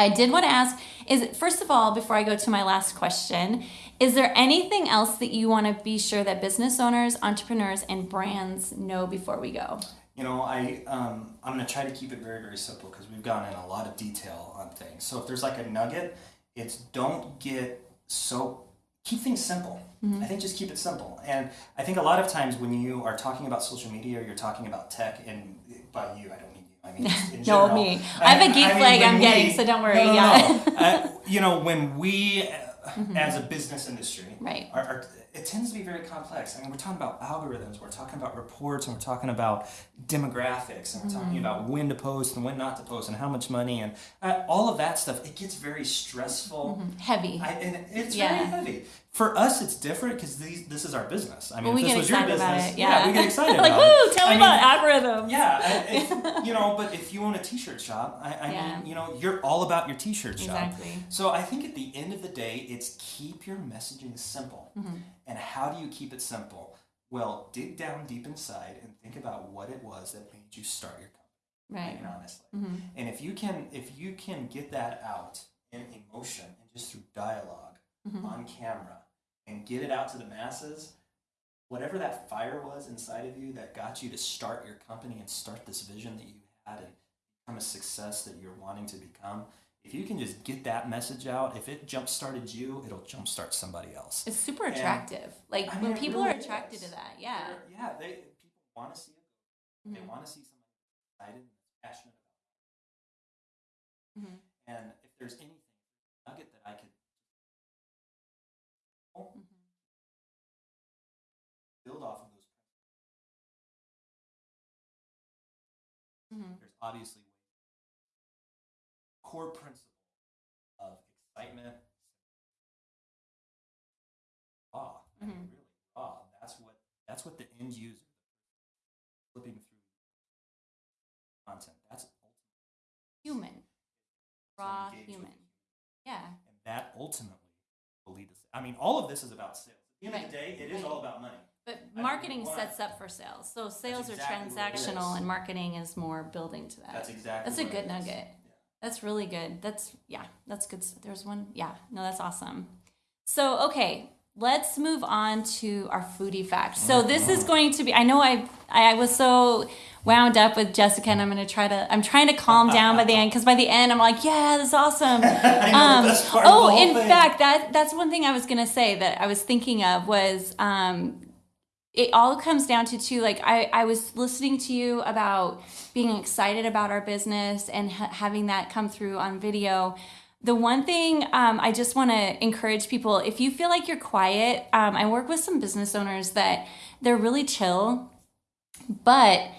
I did want to ask is first of all, before I go to my last question, is there anything else that you want to be sure that business owners, entrepreneurs, and brands know before we go? You know, I um, I'm gonna try to keep it very very simple because we've gone in a lot of detail on things. So if there's like a nugget, it's don't get so keep things simple. I think just keep it simple. And I think a lot of times when you are talking about social media or you're talking about tech, and by you, I don't. I mean No, me. I have a geek flag when I'm getting, so don't worry, No, no, yeah. no. Uh, you know, when we, uh, as a business industry, Right. are, are, it tends to be very complex. I mean, we're talking about algorithms, we're talking about reports, and we're talking about demographics, and we're talking about when to post and when not to post, and how much money, and uh, all of that stuff. It gets very stressful. Heavy. I, and it's Yeah. very heavy. For us, it's different because this is our business. I mean, Well, we this was your business, it. Yeah. we get excited like, about woo, it. tell I me mean, about algorithms. yeah, if, you know, but if you own a t-shirt shop, I, I Yeah. mean, you know, you're all about your t-shirt shop. Exactly. So I think at the end of the day, it's keep your messaging simple. Mm-hmm. And how do you keep it simple? Well, dig down deep inside and think about what it was that made you start your company. Right. I mean, honestly. And if you can, if you can get that out in emotion and just through dialog on camera and get it out to the masses, whatever that fire was inside of you that got you to start your company and start this vision that you had and become a success that you're wanting to become, if you can just get that message out, if it jump started you, it'll jump start somebody else. It's super And- attractive. Like I mean, when people really are attracted is. to that. Yeah. They're- yeah, they people want to see it. They Mhm. want to see somebody excited and passionate about. it. Mhm. And if there's anything nugget that I could Mhm. there's obviously core principle of excitement, raw, I mean, Mhm. really raw. That's what that's what the end user flipping through content. That's Human. Raw human. Yeah. and that ultimately will lead to. I mean, all of this is about sales. At the end of the day, it is right. all about money. But marketing why? sets up for sales. So sales are exactly transactional and marketing is more building to that. That's exactly. That's a good is. nugget. That's really good. That's yeah, that's good. There's one. Yeah, no, that's awesome. So okay, let's move on to our foodie fact. So this is going to be. I know I I was so wound up with Jessica, and I'm going to try to. I'm trying to calm down by the end because by the end I'm like, yeah, that's awesome. I know, the Um, best part of the oh, in thing. fact, that that's one thing I was gonna say that I was thinking of was um, it all comes down to two Like I I was listening to you about being excited about our business and ha- having that come through on video. The one thing um, I just want to encourage people: if you feel like you're quiet, um, I work with some business owners that they're really chill, but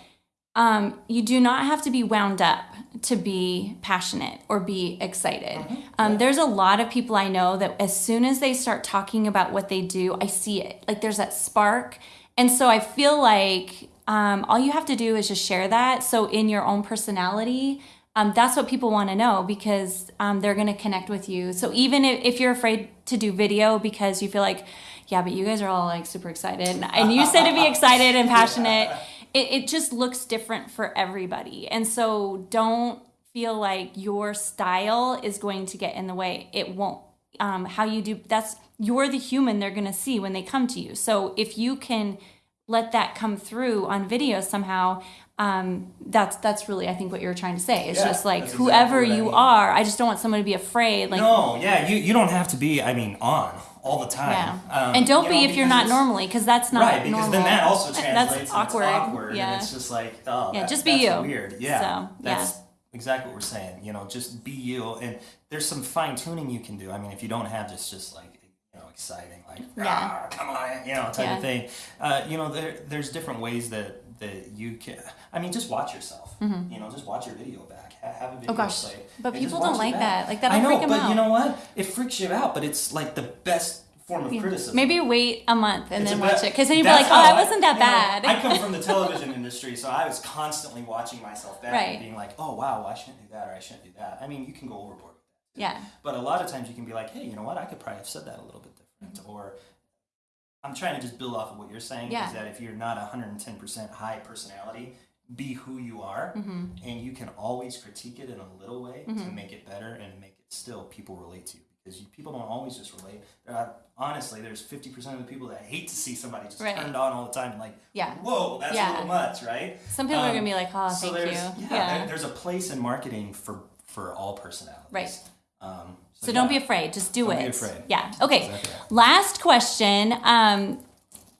um, you do not have to be wound up to be passionate or be excited. Um, there's a lot of people I know that as soon as they start talking about what they do, I see it. Like there's that spark. And so I feel like um, all you have to do is just share that. So in your own personality, um, that's what people want to know because um, they're going to connect with you. So even if, if you're afraid to do video because you feel like, yeah, but you guys are all like super excited, and you said to be excited and passionate, it, it just looks different for everybody. And so don't feel like your style is going to get in the way. It won't. Um, how you do that's you're the human they're going to see when they come to you. So if you can let that come through on video somehow, um, that's that's really I think what you're trying to say. It's Yeah, just like that's exactly whoever I you mean. are. I just don't want someone to be afraid. Like no, yeah, you, you don't have to be. I mean, on all the time. yeah, Um, and don't be know, if you're not normally because that's not right, because normal. then that also translates. That's awkward. awkward. Yeah. and it's just like, oh, Yeah, that- just be you. Weird. Yeah, So, yeah. Exactly what we're saying. You know, just be you. And there's some fine tuning you can do. I mean, if you don't have just just like you know exciting like Yeah. "Ah, come on you know type Yeah. of thing. Uh, you know, there there's different ways that that you can. I mean, just watch yourself. You know, just watch your video back. Have a video Mm-hmm. Oh, gosh. play, But people don't like that. Like, that'll I know, but out. you know what? It freaks you out, but it's like the best form of criticism. Maybe wait a month and It's then watch it because then you'll be like, oh, that wasn't that you know, bad. I come from the television industry, so I was constantly watching myself back Right. and being like, oh wow, I shouldn't do that or I shouldn't do that. I mean, you can go overboard yeah. But a lot of times you can be like, hey, you know what? I could probably have said that a little bit different. Or I'm trying to just build off of what you're saying Yeah. is that if you're not 110% high personality, be who you are, Mm-hmm. and you can always critique it in a little way to make it better and make it still people relate to you because you, people don't always just relate. Are, honestly, there's 50% of the people that hate to see somebody just Right. turned on all the time, like, Yeah. whoa, that's Yeah. a little much, right? Some people are Um, gonna be like, oh, so thank there's, you. Yeah, Yeah. There, there's a place in marketing for for all personalities. Right. Um, So don't be afraid. Just do Don't it. be afraid. Yeah. Okay. Exactly. Last question. Um,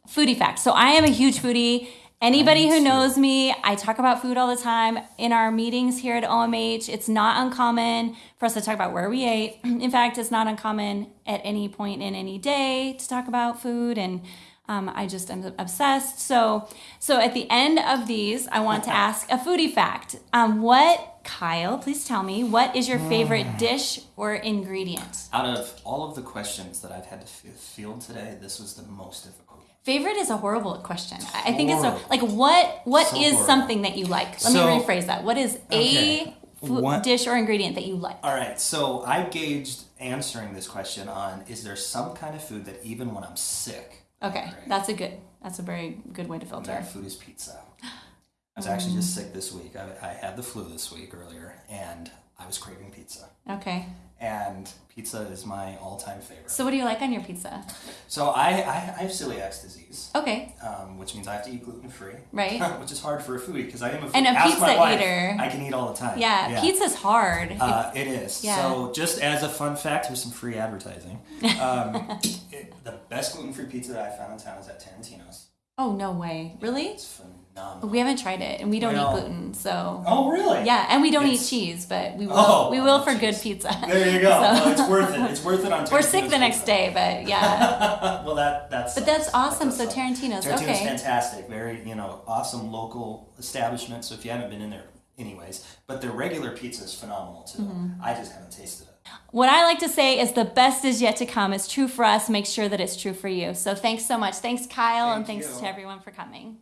foodie fact. So I am a huge foodie. Anybody who knows me, I talk about food all the time in our meetings here at OMH. It's not uncommon for us to talk about where we ate. In fact, it's not uncommon at any point in any day to talk about food and. Um, I just am obsessed. So, so at the end of these, I want to ask a foodie fact. Um, what, Kyle? Please tell me what is your favorite dish or ingredient? Out of all of the questions that I've had to f- field today, this was the most difficult. Favorite is a horrible question. I think it's a, like what what is So horrible. something that you like? Let So- me rephrase that. What is Okay. a food, What- dish or ingredient that you like? All right, so I gauged answering this question on is there some kind of food that even when I'm sick, Okay, Great. that's a good that's a very good way to and filter. that food is pizza. I was actually just mm. sick this week. I, I had the flu this week earlier, and I was craving pizza. Okay. And pizza is my all-time favorite. So what do you like on your pizza? So I, I, I have celiac disease, Okay. um, which means I have to eat gluten-free. Right. which is hard for a foodie because I am a foodie. And a Ask pizza wife, eater. I can eat all the time. Yeah, pizza's hard. Uh, it is. Yeah. So, just as a fun fact, here's some free advertising. Um, it, the best gluten-free pizza that I found in town is at Tarantino's. oh no way. Really? It's phenomenal. We haven't tried it, and we don't Well- eat gluten, so Oh, really? yeah, and we don't It's- eat cheese, but we will. Oh, we will love for good pizza. There you go. So- it's worth it. It's worth it on. We're sick the next pizza. day, but yeah. well, that that's. But that's awesome. So Tarantino's, Tarantino's okay. fantastic. Very you know awesome local establishment. So if you haven't been in there, anyways, but their regular pizza is phenomenal too. Mm-hmm. I just haven't tasted it. what I like to say is the best is yet to come. It's true for us. Make sure that it's true for you. So thanks so much. Thanks, Kyle, and thanks you. to everyone for coming.